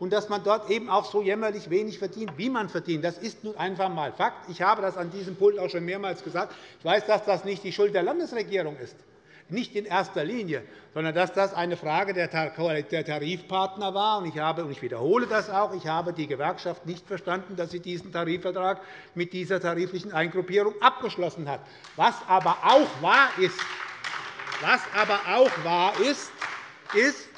und dass man dort eben auch so jämmerlich wenig verdient, wie man verdient. Das ist nun einfach einmal Fakt. Ich habe das an diesem Pult auch schon mehrmals gesagt. Ich weiß, dass das nicht die Schuld der Landesregierung ist nicht in erster Linie, sondern dass das eine Frage der Tarifpartner war. Ich, habe, und ich wiederhole das auch, ich habe die Gewerkschaft nicht verstanden, dass sie diesen Tarifvertrag mit dieser tariflichen Eingruppierung abgeschlossen hat. Was aber auch wahr ist, was aber auch wahr ist, ist,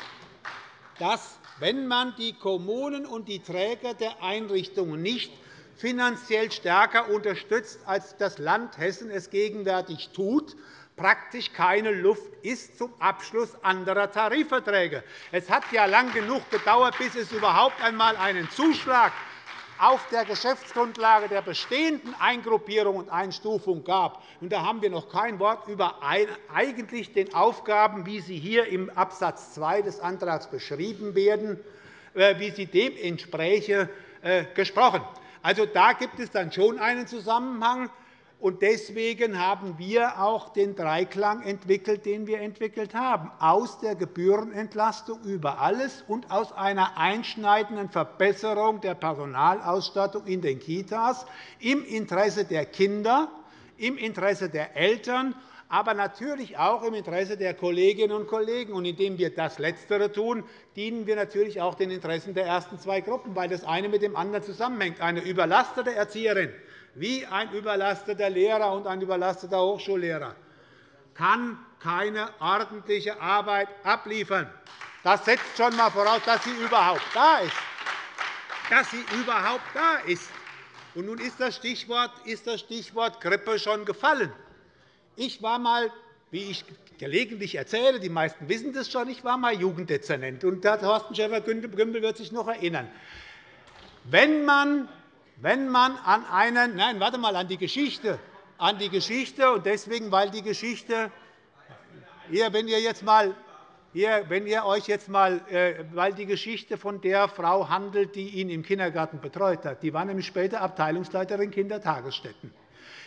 dass wenn man die Kommunen und die Träger der Einrichtungen nicht finanziell stärker unterstützt, als das Land Hessen es gegenwärtig tut, praktisch keine Luft ist zum Abschluss anderer Tarifverträge. Es hat ja lang genug gedauert, bis es überhaupt einmal einen Zuschlag auf der Geschäftsgrundlage der bestehenden Eingruppierung und Einstufung gab. da haben wir noch kein Wort über eigentlich den Aufgaben, wie sie hier im Abs. 2 des Antrags beschrieben werden, äh, wie sie dem entspräche, äh, gesprochen. Also, da gibt es dann schon einen Zusammenhang. Deswegen haben wir auch den Dreiklang entwickelt, den wir entwickelt haben, aus der Gebührenentlastung über alles und aus einer einschneidenden Verbesserung der Personalausstattung in den Kitas im Interesse der Kinder, im Interesse der Eltern, aber natürlich auch im Interesse der Kolleginnen und Kollegen. Und indem wir das Letztere tun, dienen wir natürlich auch den Interessen der ersten zwei Gruppen, weil das eine mit dem anderen zusammenhängt. Eine überlastete Erzieherin wie ein überlasteter Lehrer und ein überlasteter Hochschullehrer kann keine ordentliche Arbeit abliefern. Das setzt schon einmal voraus, dass sie überhaupt da ist. Dass sie überhaupt da ist. Und nun ist das Stichwort, ist das Stichwort Grippe schon gefallen. Ich war einmal, wie ich gelegentlich erzähle, die meisten wissen das schon, ich war einmal Jugenddezernent. Und der Thorsten Schäfer-Gümbel wird sich noch erinnern. Wenn man, wenn man an einen, nein, warte mal, an die Geschichte, an die Geschichte und deswegen, weil die Geschichte, hier, wenn ihr jetzt mal hier, wenn ihr euch jetzt mal, äh, weil die Geschichte von der Frau handelt, die ihn im Kindergarten betreut hat, die war nämlich später Abteilungsleiterin Kindertagesstätten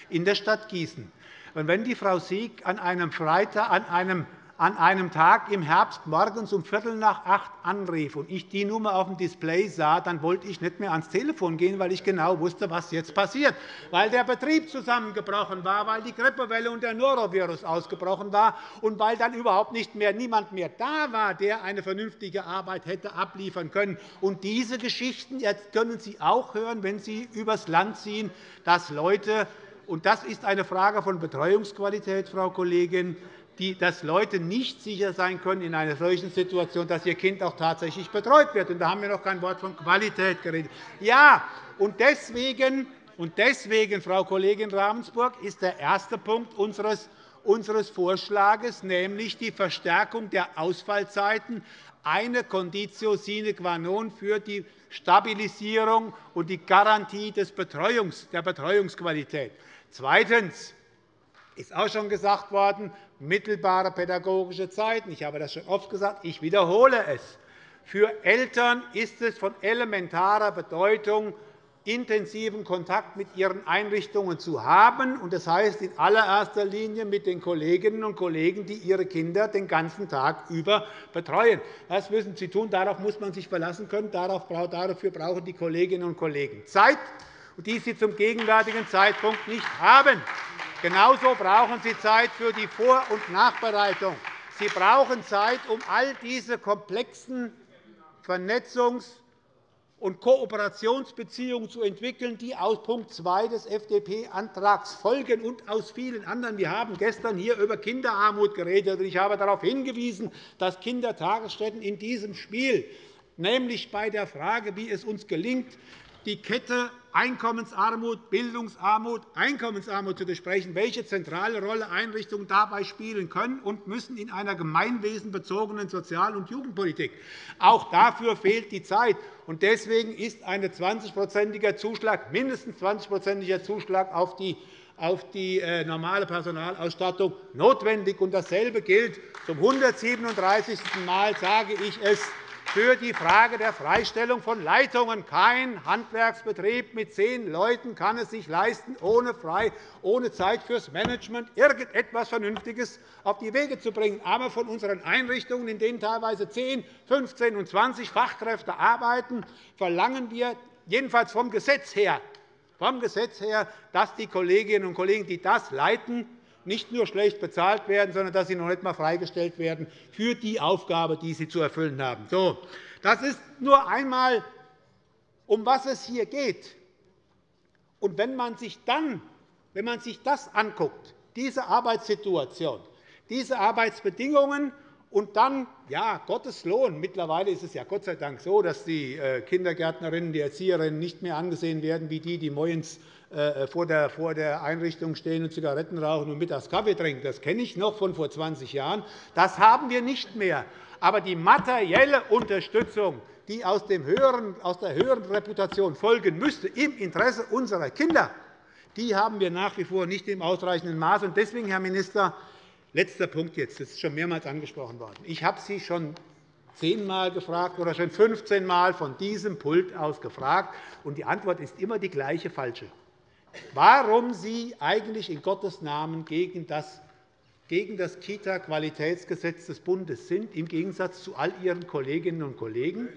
in der Stadt Gießen. Und wenn die Frau Sieg an einem Freitag, an einem an einem Tag im Herbst morgens um Viertel nach acht anrief und ich die Nummer auf dem Display sah, dann wollte ich nicht mehr ans Telefon gehen, weil ich genau wusste, was jetzt passiert, weil der Betrieb zusammengebrochen war, weil die Grippewelle und der Norovirus ausgebrochen war und weil dann überhaupt nicht mehr niemand mehr da war, der eine vernünftige Arbeit hätte abliefern können. Und diese Geschichten können Sie auch hören, wenn Sie übers Land ziehen, dass Leute und das ist eine Frage von Betreuungsqualität, Frau Kollegin, dass Leute nicht sicher sein können in einer solchen Situation, dass ihr Kind auch tatsächlich betreut wird. Und da haben wir noch kein Wort von Qualität geredet. Ja, und deswegen, und deswegen, Frau Kollegin Ravensburg, ist der erste Punkt unseres unseres Vorschlags, nämlich die Verstärkung der Ausfallzeiten, eine Conditio sine qua non für die Stabilisierung und die Garantie der Betreuungsqualität. Zweitens ist auch schon gesagt worden, mittelbare pädagogische Zeiten. Ich habe das schon oft gesagt. Ich wiederhole es. Für Eltern ist es von elementarer Bedeutung, intensiven Kontakt mit ihren Einrichtungen zu haben. Das heißt in allererster Linie mit den Kolleginnen und Kollegen, die ihre Kinder den ganzen Tag über betreuen. Das müssen sie tun. Darauf muss man sich verlassen können. Dafür brauchen die Kolleginnen und Kollegen Zeit, die sie zum gegenwärtigen Zeitpunkt nicht haben. Genauso brauchen Sie Zeit für die Vor- und Nachbereitung. Sie brauchen Zeit, um all diese komplexen Vernetzungs- und Kooperationsbeziehungen zu entwickeln, die aus Punkt 2 des FDP-Antrags folgen und aus vielen anderen. Wir haben gestern hier über Kinderarmut geredet. Ich habe darauf hingewiesen, dass Kindertagesstätten in diesem Spiel, nämlich bei der Frage, wie es uns gelingt, die Kette Einkommensarmut, Bildungsarmut, Einkommensarmut zu besprechen, welche zentrale Rolle Einrichtungen dabei spielen können und müssen in einer gemeinwesenbezogenen Sozial- und Jugendpolitik. Auch dafür fehlt die Zeit. Deswegen ist ein 20-prozentiger Zuschlag, mindestens 20-prozentiger Zuschlag auf die auf die äh, normale Personalausstattung notwendig. Dasselbe gilt zum 137. Mal sage ich es für die Frage der Freistellung von Leitungen. Kein Handwerksbetrieb mit zehn Leuten kann es sich leisten, ohne, frei, ohne Zeit fürs Management irgendetwas Vernünftiges auf die Wege zu bringen. Aber von unseren Einrichtungen, in denen teilweise 10, 15 und 20 Fachkräfte arbeiten, verlangen wir jedenfalls vom Gesetz her, vom Gesetz her, dass die Kolleginnen und Kollegen, die das leiten, nicht nur schlecht bezahlt werden, sondern dass sie noch nicht einmal freigestellt werden für die Aufgabe, die sie zu erfüllen haben. So, das ist nur einmal, um was es hier geht. Und wenn man sich dann, wenn man sich das anguckt, diese Arbeitssituation, diese Arbeitsbedingungen und dann, ja, Gottes Lohn. Mittlerweile ist es ja Gott sei Dank so, dass die äh, Kindergärtnerinnen, die Erzieherinnen nicht mehr angesehen werden wie die, die äh, vor der Einrichtung stehen und Zigaretten rauchen und mittags Kaffee trinken. Das kenne ich noch von vor 20 Jahren. Das haben wir nicht mehr. Aber die materielle Unterstützung, die aus, der höheren Reputation folgen müsste, im Interesse unserer Kinder, die haben wir nach wie vor nicht im ausreichenden Maß. Deswegen, Herr Minister, Letzter Punkt jetzt. Das ist schon mehrmals angesprochen worden. Ich habe Sie schon zehnmal gefragt oder schon 15 Mal von diesem Pult aus gefragt, und die Antwort ist immer die gleiche falsche. Warum Sie eigentlich in Gottes Namen gegen das gegen das Kita-Qualitätsgesetz des Bundes sind, im Gegensatz zu all Ihren Kolleginnen und Kollegen.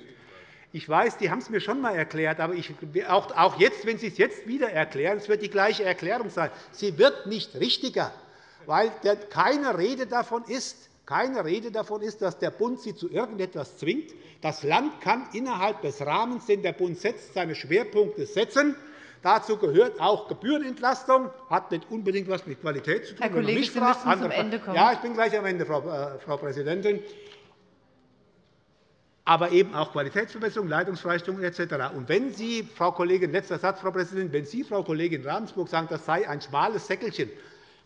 Ich weiß, die haben es mir schon einmal erklärt, aber ich, auch jetzt, wenn Sie es jetzt wieder erklären, es wird die gleiche Erklärung sein. Sie wird nicht richtiger weil keine Rede davon ist, keine Rede davon ist, dass der Bund sie zu irgendetwas zwingt. Das Land kann innerhalb des Rahmens, den der Bund setzt, seine Schwerpunkte setzen. Dazu gehört auch Gebührenentlastung. Das hat nicht unbedingt etwas mit Qualität zu tun. Herr Kollege, Sie müssen zum Ende kommen. Ja, ich bin gleich am Ende, Frau äh, Präsidentin. aber eben auch Qualitätsverbesserung, Leitungsfreistellung etc. Und wenn Sie, Frau Kollegin, letzter Satz, Frau Präsidentin, wenn Sie, Frau Kollegin Ravensburg, sagen, das sei ein schmales Säckelchen,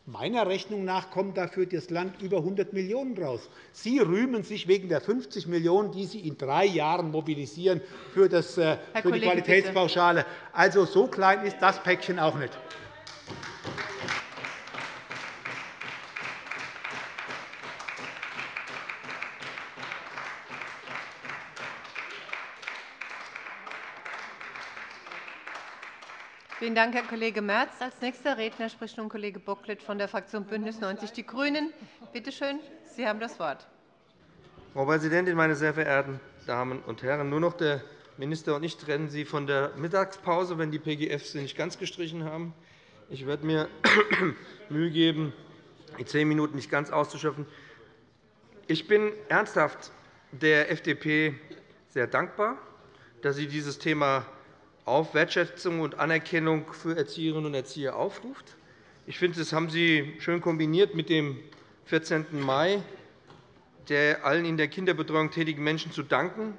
Meiner Rechnung nach kommt dafür das Land über 100 Millionen € raus. Sie rühmen sich wegen der 50 Millionen €, die Sie in drei Jahren mobilisieren für, das, äh, für die Qualitätspauschale. Also, so klein ist das Päckchen auch nicht. Vielen Dank, Herr Kollege Merz. Als nächster Redner spricht nun Kollege Bocklet von der Fraktion BÜNDNIS 90 die GRÜNEN. Bitte schön, Sie haben das Wort. Frau Präsidentin, meine sehr verehrten Damen und Herren! Nur noch der Minister und ich trennen Sie von der Mittagspause, wenn die PGF sie nicht ganz gestrichen haben. Ich werde mir (coughs) Mühe geben, die zehn Minuten nicht ganz auszuschöpfen. Ich bin ernsthaft der FDP sehr dankbar, dass sie dieses Thema auf Wertschätzung und Anerkennung für Erzieherinnen und Erzieher aufruft. Ich finde, das haben Sie schön kombiniert mit dem 14. Mai, der allen in der Kinderbetreuung tätigen Menschen zu danken.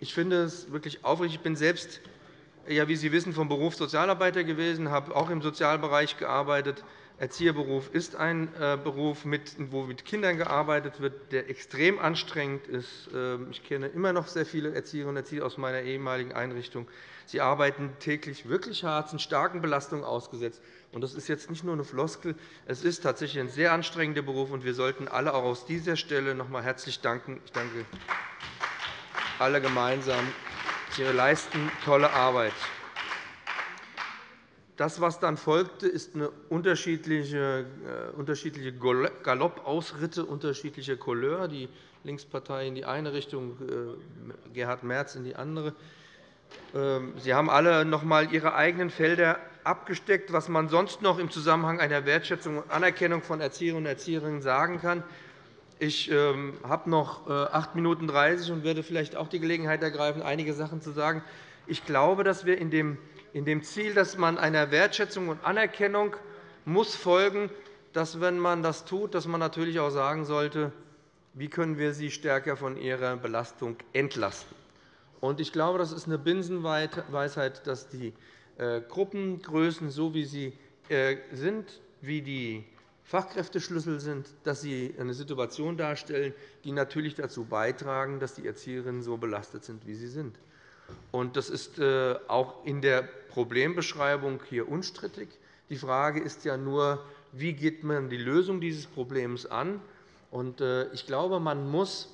Ich finde es wirklich aufrichtig. Ich bin selbst, ja, wie Sie wissen, vom Beruf Sozialarbeiter gewesen, habe auch im Sozialbereich gearbeitet. Erzieherberuf ist ein äh, Beruf, wo mit Kindern gearbeitet wird, der extrem anstrengend ist. Ähm, ich kenne immer noch sehr viele Erzieherinnen und Erzieher aus meiner ehemaligen Einrichtung. Sie arbeiten täglich wirklich hart, sind starken Belastungen ausgesetzt. Das ist jetzt nicht nur eine Floskel. Es ist tatsächlich ein sehr anstrengender Beruf, und wir sollten alle auch aus dieser Stelle noch einmal herzlich danken. Ich danke alle gemeinsam. Sie leisten tolle Arbeit. Das, was dann folgte, ist eine unterschiedliche, äh, unterschiedliche Galoppausritte unterschiedlicher Couleur. Die Linkspartei in die eine Richtung, äh, Gerhard Merz in die andere. Ähm, Sie haben alle noch einmal Ihre eigenen Felder abgesteckt, was man sonst noch im Zusammenhang einer Wertschätzung und Anerkennung von Erzieherinnen und Erziehern sagen kann. Ich ähm, habe noch 8 äh, Minuten 30 und werde vielleicht auch die Gelegenheit ergreifen, einige Sachen zu sagen. Ich glaube, dass wir in dem Ziel, dass man einer Wertschätzung und Anerkennung muss folgen, dass, wenn man das tut, dass man natürlich auch sagen sollte, wie können wir sie stärker von ihrer Belastung entlasten. Ich glaube, das ist eine Binsenweisheit, dass die äh, Gruppengrößen, so wie sie äh, sind, wie die Fachkräfteschlüssel sind, dass sie eine Situation darstellen, die natürlich dazu beitragen, dass die Erzieherinnen so belastet sind, wie sie sind. Das ist äh, auch in der Problembeschreibung hier unstrittig. Die Frage ist ja nur, wie geht man die Lösung dieses Problems an? Ich glaube, man muss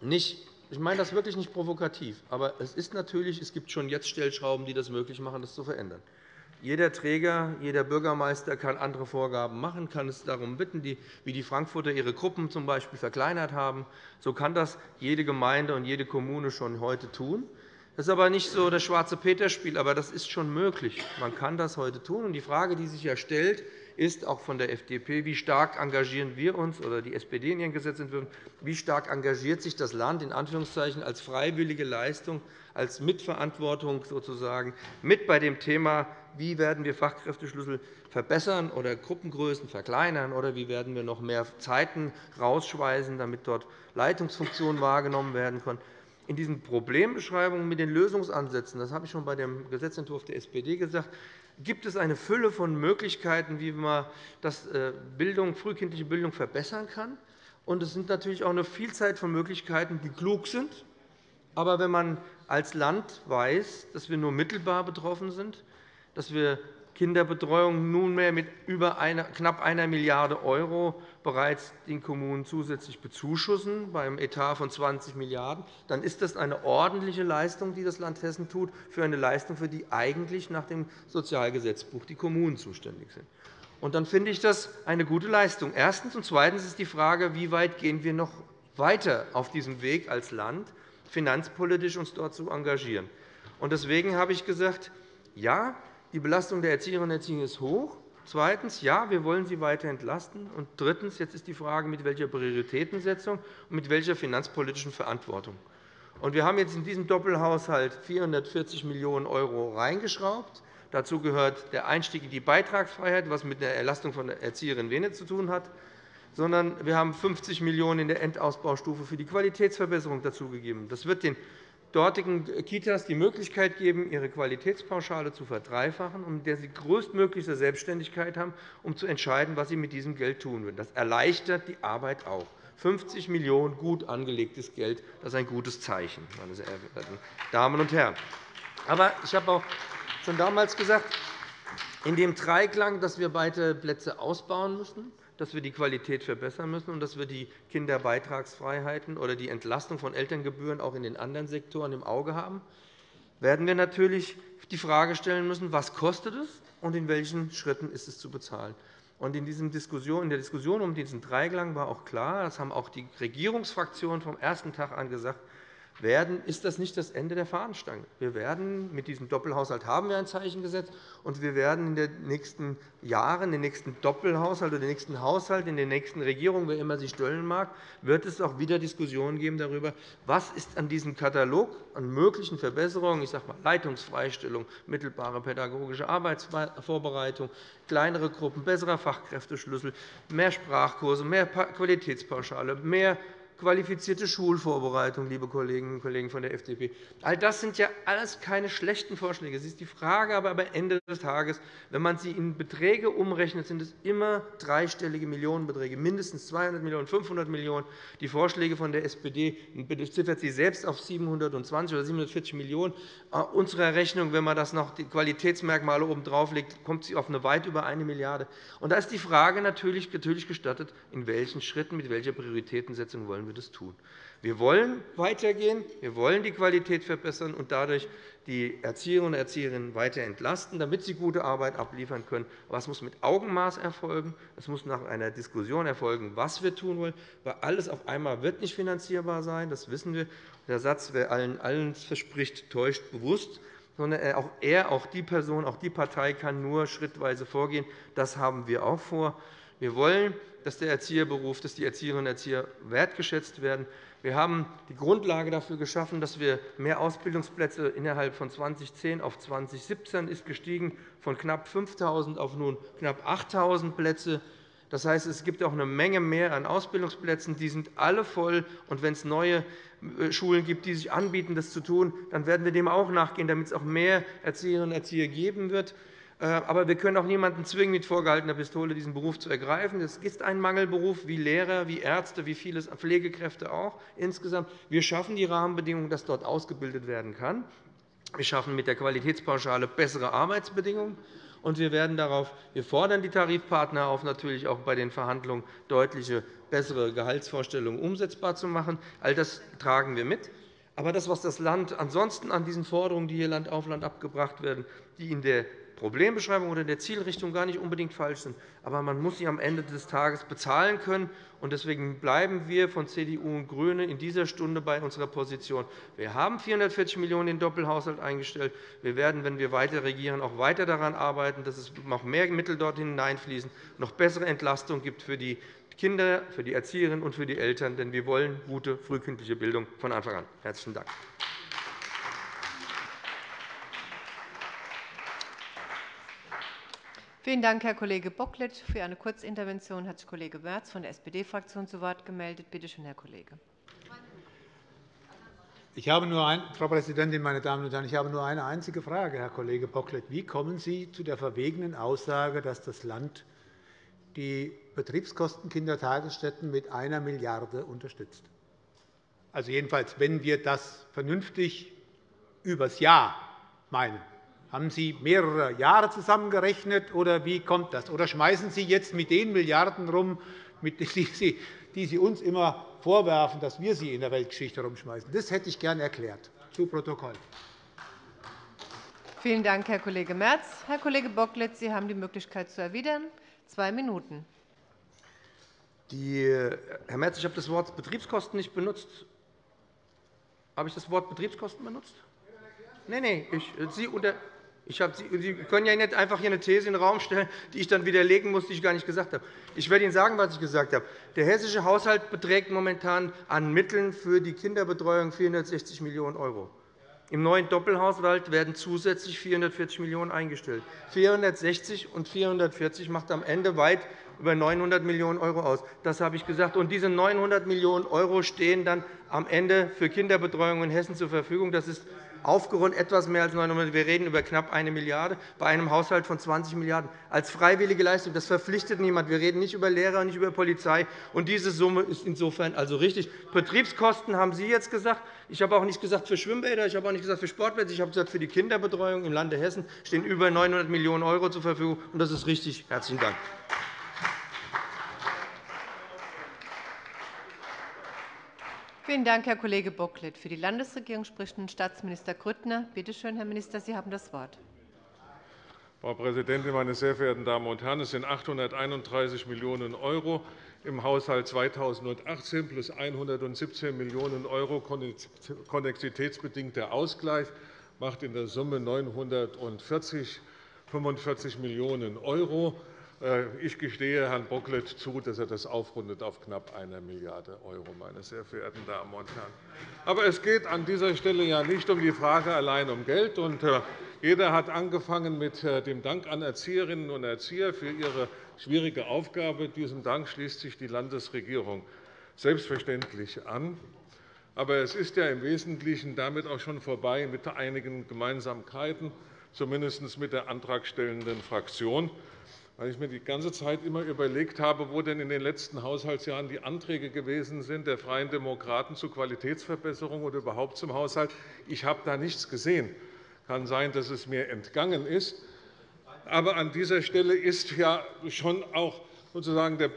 nicht ich meine das wirklich nicht provokativ. Aber es ist natürlich, es gibt schon jetzt Stellschrauben, die das möglich machen, das zu verändern. Jeder Träger, jeder Bürgermeister kann andere Vorgaben machen, kann es darum bitten, wie die Frankfurter ihre Gruppen z. B. verkleinert haben. So kann das jede Gemeinde und jede Kommune schon heute tun. Das ist aber nicht so das schwarze Peter-Spiel, aber das ist schon möglich. Man kann das heute tun. Die Frage, die sich ja stellt, ist auch von der FDP, wie stark engagieren wir uns oder die SPD in ihren Gesetzentwürfen, wie stark engagiert sich das Land in Anführungszeichen als freiwillige Leistung, als Mitverantwortung sozusagen mit bei dem Thema, wie werden wir Fachkräfteschlüssel verbessern oder Gruppengrößen verkleinern oder wie werden wir noch mehr Zeiten rausschweißen, damit dort Leitungsfunktionen wahrgenommen werden können. In diesen Problembeschreibungen mit den Lösungsansätzen, das habe ich schon bei dem Gesetzentwurf der SPD gesagt, gibt es eine Fülle von Möglichkeiten, wie man das äh, Bildung, frühkindliche Bildung verbessern kann. Und es sind natürlich auch eine Vielzahl von Möglichkeiten, die klug sind. Aber wenn man als Land weiß, dass wir nur mittelbar betroffen sind, dass wir Kinderbetreuung nunmehr mit über eine, knapp einer Milliarde € bereits den Kommunen zusätzlich bezuschussen, beim Etat von 20 Milliarden €, dann ist das eine ordentliche Leistung, die das Land Hessen tut, für eine Leistung, für die eigentlich nach dem Sozialgesetzbuch die Kommunen zuständig sind. Und dann finde ich das eine gute Leistung. Erstens. Und zweitens ist die Frage, wie weit gehen wir noch weiter auf diesem Weg als Land, finanzpolitisch uns dort zu engagieren. Und deswegen habe ich gesagt, ja, die Belastung der Erzieherinnen und Erzieher ist hoch. Zweitens. Ja, wir wollen sie weiter entlasten. Und drittens. Jetzt ist die Frage, mit welcher Prioritätensetzung und mit welcher finanzpolitischen Verantwortung. wir haben jetzt in diesem Doppelhaushalt 440 Millionen € reingeschraubt. Dazu gehört der Einstieg in die Beitragsfreiheit, was mit der Erlastung von Erzieherinnen wenig zu tun hat. sondern wir haben 50 Millionen € in der Endausbaustufe für die Qualitätsverbesserung dazugegeben. Das wird den dortigen Kitas die Möglichkeit geben, ihre Qualitätspauschale zu verdreifachen, um der sie größtmögliche Selbstständigkeit haben, um zu entscheiden, was sie mit diesem Geld tun würden. Das erleichtert die Arbeit auch. 50 Millionen € gut angelegtes Geld, das ist ein gutes Zeichen, meine sehr verehrten Damen und Herren. Aber ich habe auch schon damals gesagt, in dem Dreiklang, dass wir beide Plätze ausbauen müssen, dass wir die Qualität verbessern müssen und dass wir die Kinderbeitragsfreiheiten oder die Entlastung von Elterngebühren auch in den anderen Sektoren im Auge haben, werden wir natürlich die Frage stellen müssen, was kostet es und in welchen Schritten ist es zu bezahlen. Und in, in der Diskussion um diesen Dreiklang war auch klar, das haben auch die Regierungsfraktionen vom ersten Tag an gesagt, werden, ist das nicht das Ende der Fahnenstange. Wir werden mit diesem Doppelhaushalt haben wir ein Zeichen gesetzt, und wir werden in den nächsten Jahren, den nächsten Doppelhaushalt oder den nächsten Haushalt, in den nächsten Regierungen, wer immer sich stellen mag, wird es auch wieder Diskussionen geben darüber, was ist an diesem Katalog an möglichen Verbesserungen, ich sage mal Leitungsfreistellung, mittelbare pädagogische Arbeitsvorbereitung, kleinere Gruppen, besserer Fachkräfteschlüssel, mehr Sprachkurse, mehr Qualitätspauschale, mehr qualifizierte Schulvorbereitung, liebe Kolleginnen und Kollegen von der FDP. All das sind ja alles keine schlechten Vorschläge. Es ist die Frage aber am Ende des Tages, wenn man sie in Beträge umrechnet, sind es immer dreistellige Millionenbeträge, mindestens 200 Millionen €, 500 Millionen €. Die Vorschläge von der SPD beziffert sie selbst auf 720 oder 740 Millionen €. Unserer Rechnung, wenn man das noch die Qualitätsmerkmale obendrauf legt, kommt sie auf eine weit über 1 Milliarde €. Da ist die Frage natürlich gestattet, in welchen Schritten, mit welcher Prioritätensetzung wollen wir wir das tun. Wir wollen weitergehen, wir wollen die Qualität verbessern und dadurch die Erzieherinnen und Erzieher weiter entlasten, damit sie gute Arbeit abliefern können. Aber es muss mit Augenmaß erfolgen. Es muss nach einer Diskussion erfolgen, was wir tun wollen. Weil alles auf einmal wird nicht finanzierbar sein. Das wissen wir. Der Satz, wer allen alles verspricht, täuscht bewusst sondern auch er, auch die Person, auch die Partei kann nur schrittweise vorgehen. Das haben wir auch vor. Wir wollen dass der Erzieherberuf, dass die Erzieherinnen und Erzieher wertgeschätzt werden. Wir haben die Grundlage dafür geschaffen, dass wir mehr Ausbildungsplätze innerhalb von 2010 auf 2017 ist gestiegen von knapp 5.000 auf nun knapp 8.000 Plätze. Das heißt, es gibt auch eine Menge mehr an Ausbildungsplätzen. Die sind alle voll. Und wenn es neue äh, Schulen gibt, die sich anbieten, das zu tun, dann werden wir dem auch nachgehen, damit es auch mehr Erzieherinnen und Erzieher geben wird. Äh, aber wir können auch niemanden zwingen, mit vorgehaltener Pistole diesen Beruf zu ergreifen. Es ist ein Mangelberuf, wie Lehrer, wie Ärzte, wie viele Pflegekräfte auch insgesamt. Wir schaffen die Rahmenbedingungen, dass dort ausgebildet werden kann. Wir schaffen mit der Qualitätspauschale bessere Arbeitsbedingungen. Und wir, werden darauf, wir fordern die Tarifpartner auf, natürlich auch bei den Verhandlungen deutliche bessere Gehaltsvorstellungen umsetzbar zu machen. All das tragen wir mit. Aber das, was das Land ansonsten an diesen Forderungen, die hier Land auf Land abgebracht werden, die in der Problembeschreibung oder der Zielrichtung gar nicht unbedingt falsch sind. Aber man muss sie am Ende des Tages bezahlen können. Deswegen bleiben wir von CDU und GRÜNE in dieser Stunde bei unserer Position. Wir haben 440 Millionen € in den Doppelhaushalt eingestellt. Wir werden, wenn wir weiter regieren, auch weiter daran arbeiten, dass es noch mehr Mittel dorthin hineinfließen, noch bessere Entlastung gibt für die Kinder, für die Erzieherinnen und für die Eltern. Denn wir wollen gute frühkindliche Bildung von Anfang an. – Herzlichen Dank. Vielen Dank, Herr Kollege Bocklet. Für eine Kurzintervention hat sich Kollege Merz von der SPD-Fraktion zu Wort gemeldet. Bitte schön, Herr Kollege. Ich habe nur ein, Frau Präsidentin, meine Damen und Herren! Ich habe nur eine einzige Frage, Herr Kollege Bocklet. Wie kommen Sie zu der verwegenen Aussage, dass das Land die Betriebskosten Kindertagesstätten mit einer Milliarde € unterstützt? Also jedenfalls, wenn wir das vernünftig übers Jahr meinen. Haben Sie mehrere Jahre zusammengerechnet, oder wie kommt das? Oder schmeißen Sie jetzt mit den Milliarden rum, die Sie uns immer vorwerfen, dass wir sie in der Weltgeschichte herumschmeißen? Das hätte ich gern erklärt. Zu Protokoll. Vielen Dank, Herr Kollege Merz. Herr Kollege Bocklet, Sie haben die Möglichkeit zu erwidern. Zwei Minuten. Die, Herr Merz, ich habe das Wort Betriebskosten nicht benutzt. Habe ich das Wort Betriebskosten benutzt? Nein, nein. Ich, Sie, unter, Sie können ja nicht einfach hier eine These in den Raum stellen, die ich dann widerlegen muss, die ich gar nicht gesagt habe. Ich werde Ihnen sagen, was ich gesagt habe. Der hessische Haushalt beträgt momentan an Mitteln für die Kinderbetreuung 460 Millionen €. Im neuen Doppelhaushalt werden zusätzlich 440 Millionen € eingestellt. 460 und 440 macht am Ende weit über 900 Millionen € aus. Das habe ich gesagt. Und diese 900 Millionen € stehen dann am Ende für Kinderbetreuung in Hessen zur Verfügung. Das ist aufgerundet etwas mehr als 900 Wir reden über knapp 1 Milliarde € bei einem Haushalt von 20 Milliarden € als freiwillige Leistung. Das verpflichtet niemand. Wir reden nicht über Lehrer nicht über Polizei. Und diese Summe ist insofern also richtig. Betriebskosten haben Sie jetzt gesagt. Ich habe auch nicht gesagt für Schwimmbäder, ich habe auch nicht gesagt für Sportplätze. Ich habe gesagt, für die Kinderbetreuung im Lande Hessen stehen über 900 Millionen € zur Verfügung. Und das ist richtig. Herzlichen Dank. Vielen Dank, Herr Kollege Bocklet. Für die Landesregierung spricht nun Staatsminister Grüttner. Bitte schön, Herr Minister, Sie haben das Wort. Frau Präsidentin, meine sehr verehrten Damen und Herren! Es sind 831 Millionen € im Haushalt 2018 plus 117 Millionen € konnexitätsbedingter Ausgleich macht in der Summe 940 45 Millionen €. Äh, ich gestehe Herrn Bocklet zu, dass er das aufrundet auf knapp 1 Milliarde €, meine sehr verehrten Damen und Herren. Aber es geht an dieser Stelle ja nicht um die Frage allein um Geld. Äh, jeder hat angefangen mit äh, dem Dank an Erzieherinnen und Erzieher für ihre schwierige Aufgabe. Diesem Dank schließt sich die Landesregierung selbstverständlich an. Aber es ist ja im Wesentlichen damit auch schon vorbei mit einigen Gemeinsamkeiten, zumindest mit der antragstellenden Fraktion weil ich mir die ganze Zeit immer überlegt habe, wo denn in den letzten Haushaltsjahren die Anträge gewesen sind der Freien Demokraten zur Qualitätsverbesserung oder überhaupt zum Haushalt. Ich habe da nichts gesehen. Es kann sein, dass es mir entgangen ist. Aber an dieser Stelle ist ja schon auch sozusagen der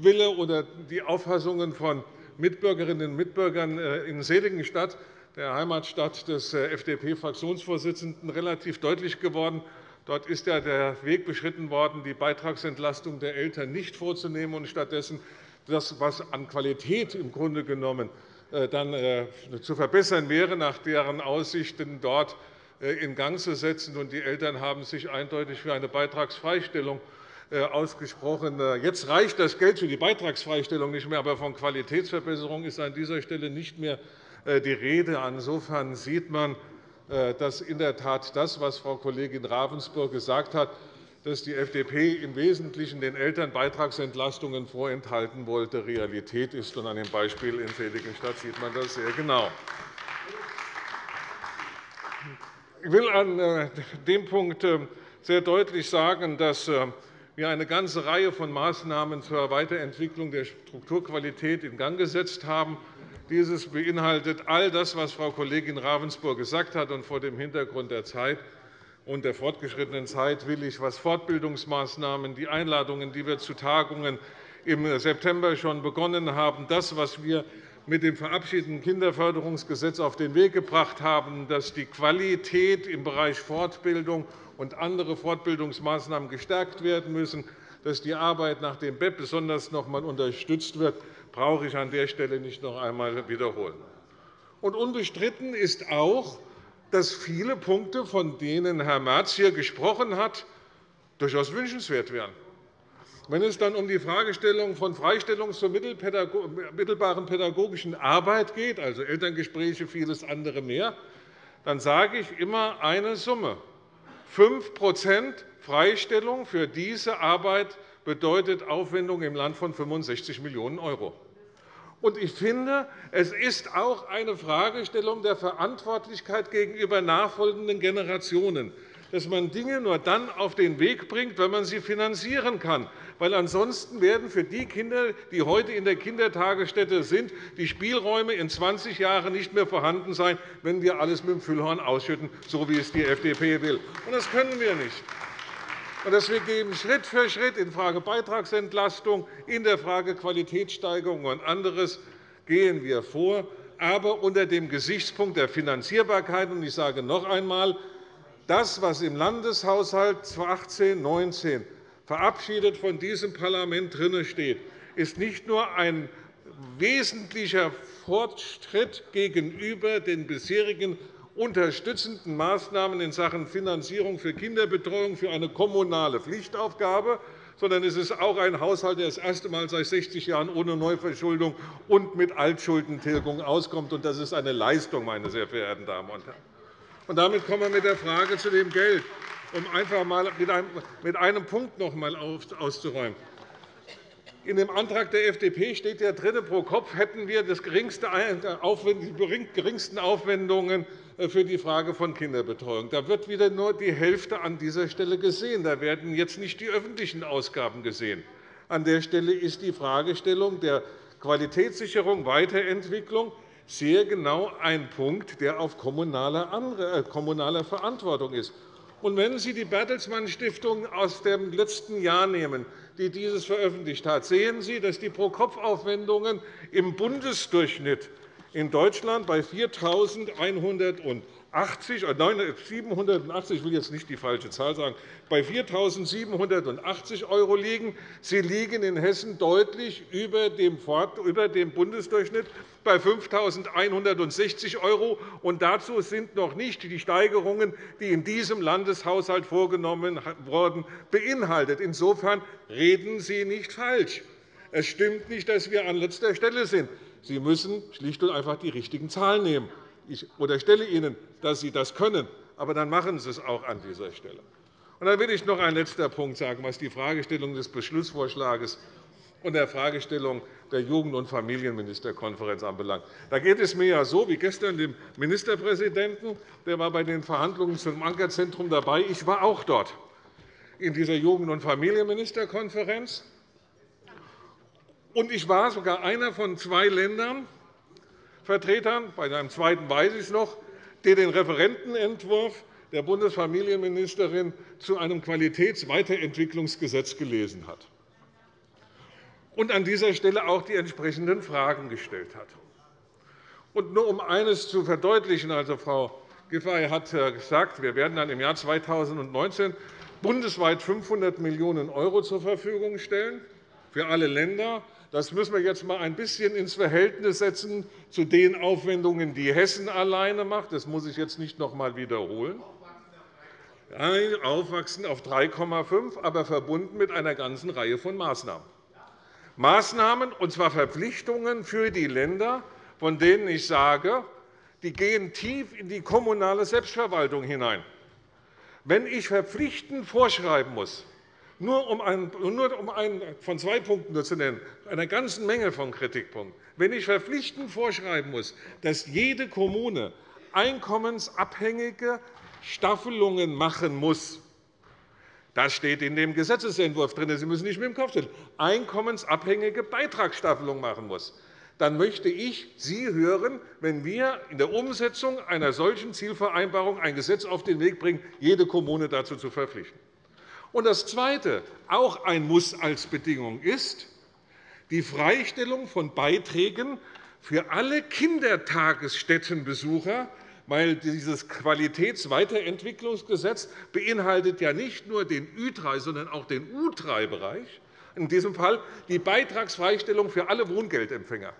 Wille oder die Auffassungen von Mitbürgerinnen und Mitbürgern äh, in Seligenstadt, der Heimatstadt des äh, FDP-Fraktionsvorsitzenden, relativ deutlich geworden. Dort ist ja der Weg beschritten worden, die Beitragsentlastung der Eltern nicht vorzunehmen und stattdessen das, was an Qualität im Grunde genommen äh, dann äh, zu verbessern wäre, nach deren Aussichten dort äh, in Gang zu setzen. Die Eltern haben sich eindeutig für eine Beitragsfreistellung ausgesprochen. Jetzt reicht das Geld für die Beitragsfreistellung nicht mehr, aber von Qualitätsverbesserung ist an dieser Stelle nicht mehr die Rede. Insofern sieht man, dass in der Tat das, was Frau Kollegin Ravensburg gesagt hat, dass die FDP im Wesentlichen den Eltern Beitragsentlastungen vorenthalten wollte, Realität ist. an dem Beispiel in Seligenstadt sieht man das sehr genau. Ich will an äh, dem Punkt äh, sehr deutlich sagen, dass wir eine ganze Reihe von Maßnahmen zur Weiterentwicklung der Strukturqualität in Gang gesetzt haben. Dieses beinhaltet all das, was Frau Kollegin Ravensburg gesagt hat. Und vor dem Hintergrund der Zeit und der fortgeschrittenen Zeit will ich, was Fortbildungsmaßnahmen, die Einladungen, die wir zu Tagungen im September schon begonnen haben, das, was wir mit dem verabschiedeten Kinderförderungsgesetz auf den Weg gebracht haben, dass die Qualität im Bereich Fortbildung und andere Fortbildungsmaßnahmen gestärkt werden müssen, dass die Arbeit nach dem BEP besonders noch einmal unterstützt wird, brauche ich an der Stelle nicht noch einmal wiederholen. Und unbestritten ist auch, dass viele Punkte, von denen Herr Merz hier gesprochen hat, durchaus wünschenswert wären. Wenn es dann um die Fragestellung von Freistellung zur mittelbaren pädagogischen Arbeit geht, also Elterngespräche, vieles andere mehr, dann sage ich immer eine Summe. 5% Freistellung für diese Arbeit bedeutet Aufwendungen im Land von 65 Millionen €. Und ich finde, es ist auch eine Fragestellung der Verantwortlichkeit gegenüber nachfolgenden Generationen, dass man Dinge nur dann auf den Weg bringt, wenn man sie finanzieren kann. Weil ansonsten werden für die Kinder, die heute in der Kindertagesstätte sind, die Spielräume in 20 Jahren nicht mehr vorhanden sein, wenn wir alles mit dem Füllhorn ausschütten, so wie es die FDP will. Das können wir nicht und dass wir geben Schritt für Schritt in Frage Beitragsentlastung, in der Frage Qualitätssteigerung und anderes gehen wir vor, aber unter dem Gesichtspunkt der Finanzierbarkeit. Ich sage noch einmal, das, was im Landeshaushalt 2018-19 verabschiedet von diesem Parlament drin steht, ist nicht nur ein wesentlicher Fortschritt gegenüber den bisherigen unterstützenden Maßnahmen in Sachen Finanzierung für Kinderbetreuung für eine kommunale Pflichtaufgabe, sondern es ist auch ein Haushalt, der das erste Mal seit 60 Jahren ohne Neuverschuldung und mit Altschuldentilgung auskommt. Das ist eine Leistung, meine sehr verehrten Damen und Herren. Damit kommen wir mit der Frage zu dem Geld, um einfach einmal mit einem Punkt noch einmal auszuräumen. In dem Antrag der FDP steht ja drin, pro Kopf hätten wir die geringsten Aufwendungen für die Frage von Kinderbetreuung. Da wird wieder nur die Hälfte an dieser Stelle gesehen. Da werden jetzt nicht die öffentlichen Ausgaben gesehen. An der Stelle ist die Fragestellung der Qualitätssicherung, Weiterentwicklung sehr genau ein Punkt, der auf kommunaler äh, Verantwortung ist. Und wenn Sie die Bertelsmann Stiftung aus dem letzten Jahr nehmen, die dieses veröffentlicht hat, sehen Sie, dass die Pro-Kopf-Aufwendungen im Bundesdurchschnitt in Deutschland bei 4.100 80, 780, ich will jetzt nicht die falsche Zahl sagen, bei 4.780 € liegen. Sie liegen in Hessen deutlich über dem Bundesdurchschnitt bei 5.160 €. Und dazu sind noch nicht die Steigerungen, die in diesem Landeshaushalt vorgenommen wurden, beinhaltet. Insofern reden Sie nicht falsch. Es stimmt nicht, dass wir an letzter Stelle sind. Sie müssen schlicht und einfach die richtigen Zahlen nehmen. Ich unterstelle Ihnen, dass Sie das können, aber dann machen Sie es auch an dieser Stelle. Und dann will ich noch einen letzten Punkt sagen, was die Fragestellung des Beschlussvorschlags und der Fragestellung der Jugend- und Familienministerkonferenz anbelangt. Da geht es mir ja so wie gestern dem Ministerpräsidenten. Der war bei den Verhandlungen zum Ankerzentrum dabei. Ich war auch dort in dieser Jugend- und Familienministerkonferenz. Und ich war sogar einer von zwei Ländern, Vertretern, bei einem zweiten weiß ich es noch, der den Referentenentwurf der Bundesfamilienministerin zu einem Qualitätsweiterentwicklungsgesetz gelesen hat und an dieser Stelle auch die entsprechenden Fragen gestellt hat. Und nur um eines zu verdeutlichen, also Frau Giffey hat gesagt, wir werden dann im Jahr 2019 bundesweit 500 Millionen € zur Verfügung stellen für alle Länder. Das müssen wir jetzt einmal ein bisschen ins Verhältnis setzen zu den Aufwendungen, die Hessen alleine macht. Das muss ich jetzt nicht noch einmal wiederholen. Aufwachsen auf 3,5, aber verbunden mit einer ganzen Reihe von Maßnahmen. Maßnahmen, und zwar Verpflichtungen für die Länder, von denen ich sage, die gehen tief in die kommunale Selbstverwaltung hinein. Wenn ich verpflichtend vorschreiben muss, nur um, einen, nur um einen von zwei Punkten zu nennen, einer ganzen Menge von Kritikpunkten. Wenn ich verpflichtend vorschreiben muss, dass jede Kommune einkommensabhängige Staffelungen machen muss, das steht in dem Gesetzentwurf drin. Sie müssen nicht mit dem Kopf schütteln. Einkommensabhängige Beitragsstaffelung machen muss. Dann möchte ich Sie hören, wenn wir in der Umsetzung einer solchen Zielvereinbarung ein Gesetz auf den Weg bringen, jede Kommune dazu zu verpflichten. Und das Zweite, auch ein Muss als Bedingung, ist die Freistellung von Beiträgen für alle Kindertagesstättenbesucher, weil dieses Qualitätsweiterentwicklungsgesetz beinhaltet ja nicht nur den Ü3, sondern auch den U3-Bereich, in diesem Fall die Beitragsfreistellung für alle Wohngeldempfänger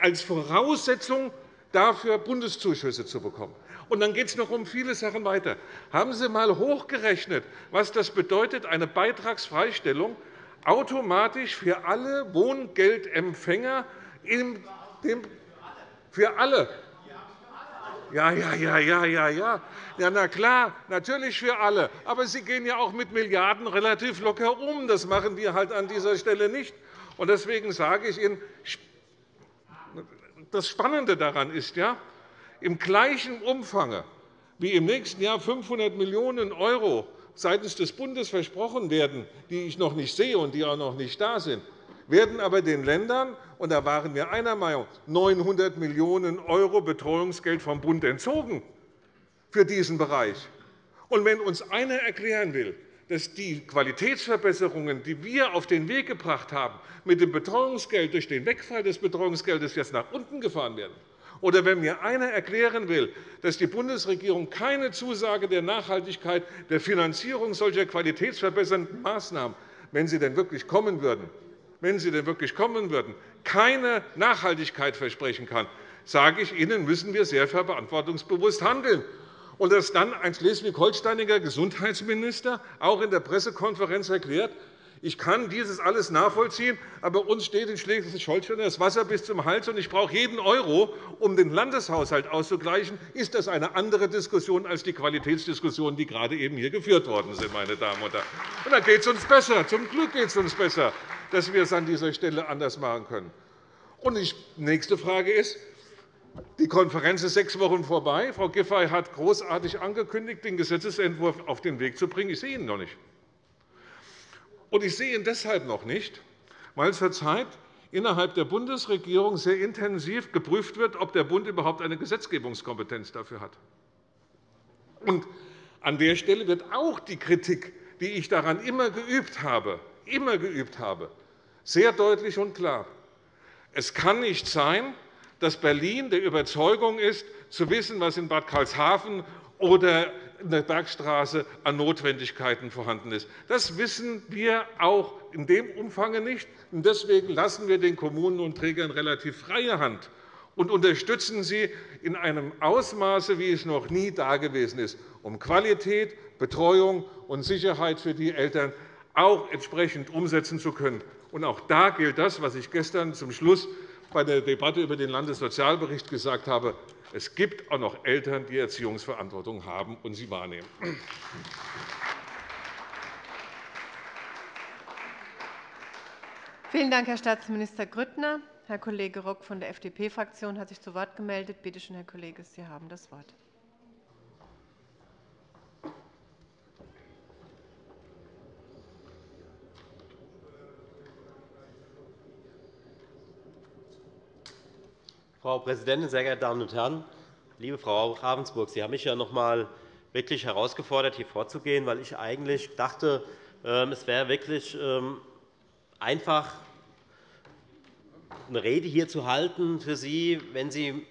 als Voraussetzung dafür, Bundeszuschüsse zu bekommen. Und dann geht es noch um viele Sachen weiter. Haben Sie einmal hochgerechnet, was das bedeutet, eine Beitragsfreistellung automatisch für alle Wohngeldempfänger für alle. Ja, ja, ja, ja, ja, ja. Ja, na klar, natürlich für alle. Aber Sie gehen ja auch mit Milliarden relativ locker um. Das machen wir halt an dieser Stelle nicht. Und deswegen sage ich Ihnen, das Spannende daran ist, ja, im gleichen Umfang wie im nächsten Jahr 500 Millionen € seitens des Bundes versprochen werden, die ich noch nicht sehe und die auch noch nicht da sind, werden aber den Ländern, und da waren wir einer Meinung, 900 Millionen € Betreuungsgeld vom Bund entzogen für diesen Bereich. Und wenn uns einer erklären will, dass die Qualitätsverbesserungen, die wir auf den Weg gebracht haben, mit dem Betreuungsgeld durch den Wegfall des Betreuungsgeldes jetzt nach unten gefahren werden, oder wenn mir einer erklären will, dass die Bundesregierung keine Zusage der Nachhaltigkeit der Finanzierung solcher qualitätsverbessernden Maßnahmen, wenn sie denn wirklich kommen würden, wenn sie denn wirklich kommen würden, keine Nachhaltigkeit versprechen kann, sage ich Ihnen, müssen wir sehr verantwortungsbewusst handeln. Und dass dann ein schleswig-holsteiniger Gesundheitsminister auch in der Pressekonferenz erklärt, ich kann dieses alles nachvollziehen, aber uns steht in Schleswig-Holstein das Wasser bis zum Hals, und ich brauche jeden Euro, um den Landeshaushalt auszugleichen. Ist das eine andere Diskussion als die Qualitätsdiskussionen, die gerade eben hier geführt worden sind, meine Damen und Herren? Und da geht es uns besser. Zum Glück geht es uns besser. dass wir es an dieser Stelle anders machen können. Und die nächste Frage ist, die Konferenz ist sechs Wochen vorbei. Frau Giffey hat großartig angekündigt, den Gesetzentwurf auf den Weg zu bringen. Ich sehe ihn noch nicht. Und ich sehe ihn deshalb noch nicht, weil zurzeit innerhalb der Bundesregierung sehr intensiv geprüft wird, ob der Bund überhaupt eine Gesetzgebungskompetenz dafür hat. Und an der Stelle wird auch die Kritik, die ich daran immer geübt habe, immer geübt habe, sehr deutlich und klar. Es kann nicht sein, dass Berlin der Überzeugung ist, zu wissen, was in Bad Karlshafen oder in der Bergstraße an Notwendigkeiten vorhanden ist. Das wissen wir auch in dem Umfang nicht. Deswegen lassen wir den Kommunen und Trägern relativ freie Hand und unterstützen sie in einem Ausmaße, wie es noch nie dagewesen ist, um Qualität, Betreuung und Sicherheit für die Eltern auch entsprechend umsetzen zu können. Auch da gilt das, was ich gestern zum Schluss bei der Debatte über den Landessozialbericht gesagt habe. Es gibt auch noch Eltern, die Erziehungsverantwortung haben und sie wahrnehmen. Vielen Dank, Herr Staatsminister Grüttner. Herr Kollege Rock von der FDP-Fraktion hat sich zu Wort gemeldet. Bitte schön, Herr Kollege, Sie haben das Wort. Frau Präsidentin, sehr geehrte Damen und Herren! Liebe Frau Ravensburg, Sie haben mich ja noch einmal wirklich herausgefordert, hier vorzugehen, weil ich eigentlich dachte, ähm, es wäre wirklich ähm, einfach, eine Rede hier zu halten für Sie, wenn Sie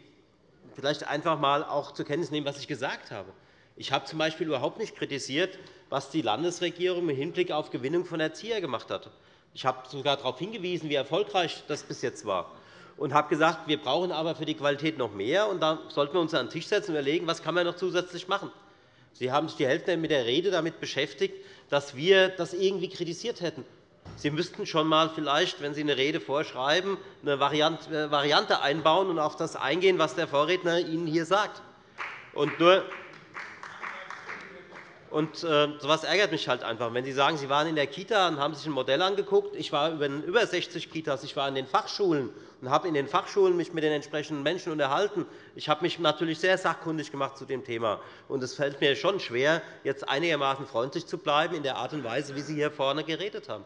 vielleicht einfach einmal auch zur Kenntnis nehmen, was ich gesagt habe. Ich habe z.B. überhaupt nicht kritisiert, was die Landesregierung im Hinblick auf Gewinnung von Erziehern gemacht hat. Ich habe sogar darauf hingewiesen, wie erfolgreich das bis jetzt war und habe gesagt, wir brauchen aber für die Qualität noch mehr. Und da sollten wir uns an den Tisch setzen und überlegen, was kann man noch zusätzlich machen. Sie haben sich die Hälfte mit der Rede damit beschäftigt, dass wir das irgendwie kritisiert hätten. Sie müssten schon einmal vielleicht, wenn Sie eine Rede vorschreiben, eine äh, Variante einbauen und auf das eingehen, was der Vorredner Ihnen hier sagt. Und nur und äh, so etwas ärgert mich halt einfach. Wenn Sie sagen, Sie waren in der Kita und haben sich ein Modell angeguckt, ich war in über 60 Kitas, ich war in den Fachschulen und habe in den Fachschulen mich mit den entsprechenden Menschen unterhalten. Ich habe mich natürlich sehr sachkundig gemacht zu dem Thema. Und es fällt mir schon schwer, jetzt einigermaßen freundlich zu bleiben in der Art und Weise, wie Sie hier vorne geredet haben.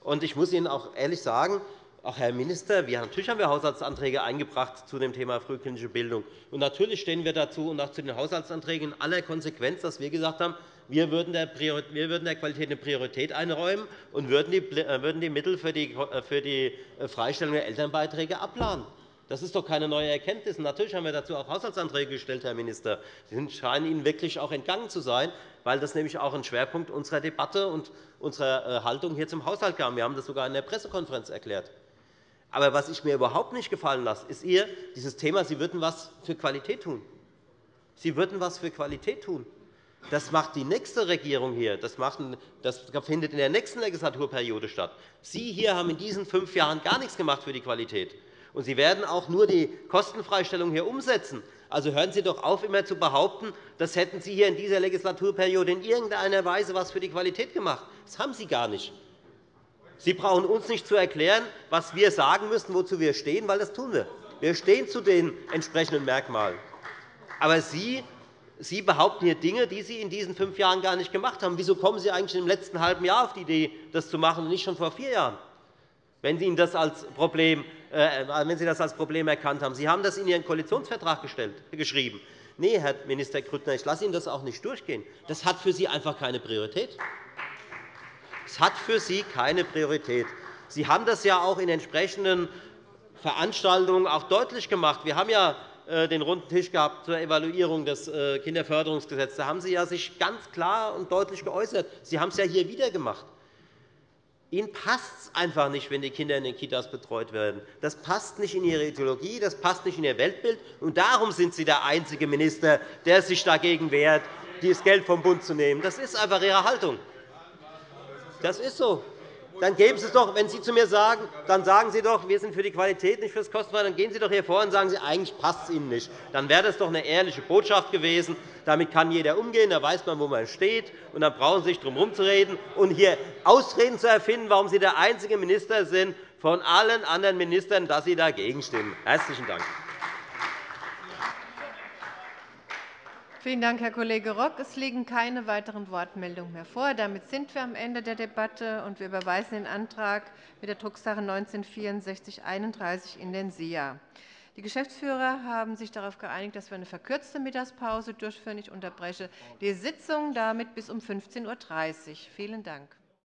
Und ich muss Ihnen auch ehrlich sagen, auch Herr Minister, wir, natürlich haben wir Haushaltsanträge eingebracht zu dem Thema frühkindliche Bildung. Und natürlich stehen wir dazu und auch zu den Haushaltsanträgen in aller Konsequenz, dass wir gesagt haben, wir würden der, Qualität eine Priorität einräumen und würden die, äh, Mittel für die, äh, äh, Freistellung der Elternbeiträge abladen. Das ist doch keine neue Erkenntnis. natürlich haben wir dazu auch Haushaltsanträge gestellt, Herr Minister. Sie scheinen Ihnen wirklich auch entgangen zu sein, weil das nämlich auch ein Schwerpunkt unserer Debatte und unserer Haltung hier zum Haushalt kam. Wir haben das sogar in der Pressekonferenz erklärt. Aber was ich mir überhaupt nicht gefallen lasse, ist ihr dieses Thema, Sie würden etwas für Qualität tun. Sie würden etwas für Qualität tun. Das macht die nächste Regierung hier. Das, findet in der nächsten Legislaturperiode statt. Sie hier haben in diesen fünf Jahren gar nichts gemacht für die Qualität. Und Sie werden auch nur die Kostenfreistellung hier umsetzen. Also hören Sie doch auf, immer zu behaupten, das hätten Sie hier in dieser Legislaturperiode in irgendeiner Weise etwas für die Qualität gemacht. Das haben Sie gar nicht. Sie brauchen uns nicht zu erklären, was wir sagen müssen, wozu wir stehen, weil das tun wir. Wir stehen zu den entsprechenden Merkmalen. Aber Sie, Sie behaupten hier Dinge, die Sie in diesen fünf Jahren gar nicht gemacht haben. Wieso kommen Sie eigentlich im letzten halben Jahr auf die Idee, das zu machen, und nicht schon vor vier Jahren, wenn Sie, das als Problem, äh, wenn Sie das als Problem erkannt haben? Sie haben das in Ihren Koalitionsvertrag gestellt, geschrieben. Nein, Herr Minister Grüttner, ich lasse Ihnen das auch nicht durchgehen. Das hat für Sie einfach keine Priorität. Es hat für Sie keine Priorität. Sie haben das ja auch in entsprechenden Veranstaltungen auch deutlich gemacht. Wir haben ja äh, den runden Tisch gehabt zur Evaluierung des äh, Kinderförderungsgesetzes. Da haben Sie sich ganz klar und deutlich geäußert. Sie haben es ja hier wieder gemacht. Ihnen passt es einfach nicht, wenn die Kinder in den Kitas betreut werden. Das passt nicht in Ihre Ideologie, das passt nicht in Ihr Weltbild. Und darum sind Sie der einzige Minister, der sich dagegen wehrt, das Geld vom Bund zu nehmen. Das ist einfach Ihre Haltung. Das ist so. dann geben Sie es doch, wenn Sie zu mir sagen, dann sagen Sie doch, wir sind für die Qualität, nicht für das Kostenfrei, dann gehen Sie doch hier vor und sagen Sie, eigentlich passt es Ihnen nicht. Dann wäre das doch eine ehrliche Botschaft gewesen. Damit kann jeder umgehen, da weiß man, wo man steht, und dann brauchen Sie sich darum herumzureden und hier Ausreden zu erfinden, warum Sie der einzige Minister sind von allen anderen Ministern, dass Sie dagegen stimmen. Herzlichen Dank. Vielen Dank, Herr Kollege Rock. Es liegen keine weiteren Wortmeldungen mehr vor. Damit sind wir am Ende der Debatte, und wir überweisen den Antrag mit der Drucksache 19-6431 in den SIA. Die Geschäftsführer haben sich darauf geeinigt, dass wir eine verkürzte Mittagspause durchführen. Ich unterbreche die Sitzung damit bis um 15.30 Uhr. Vielen Dank.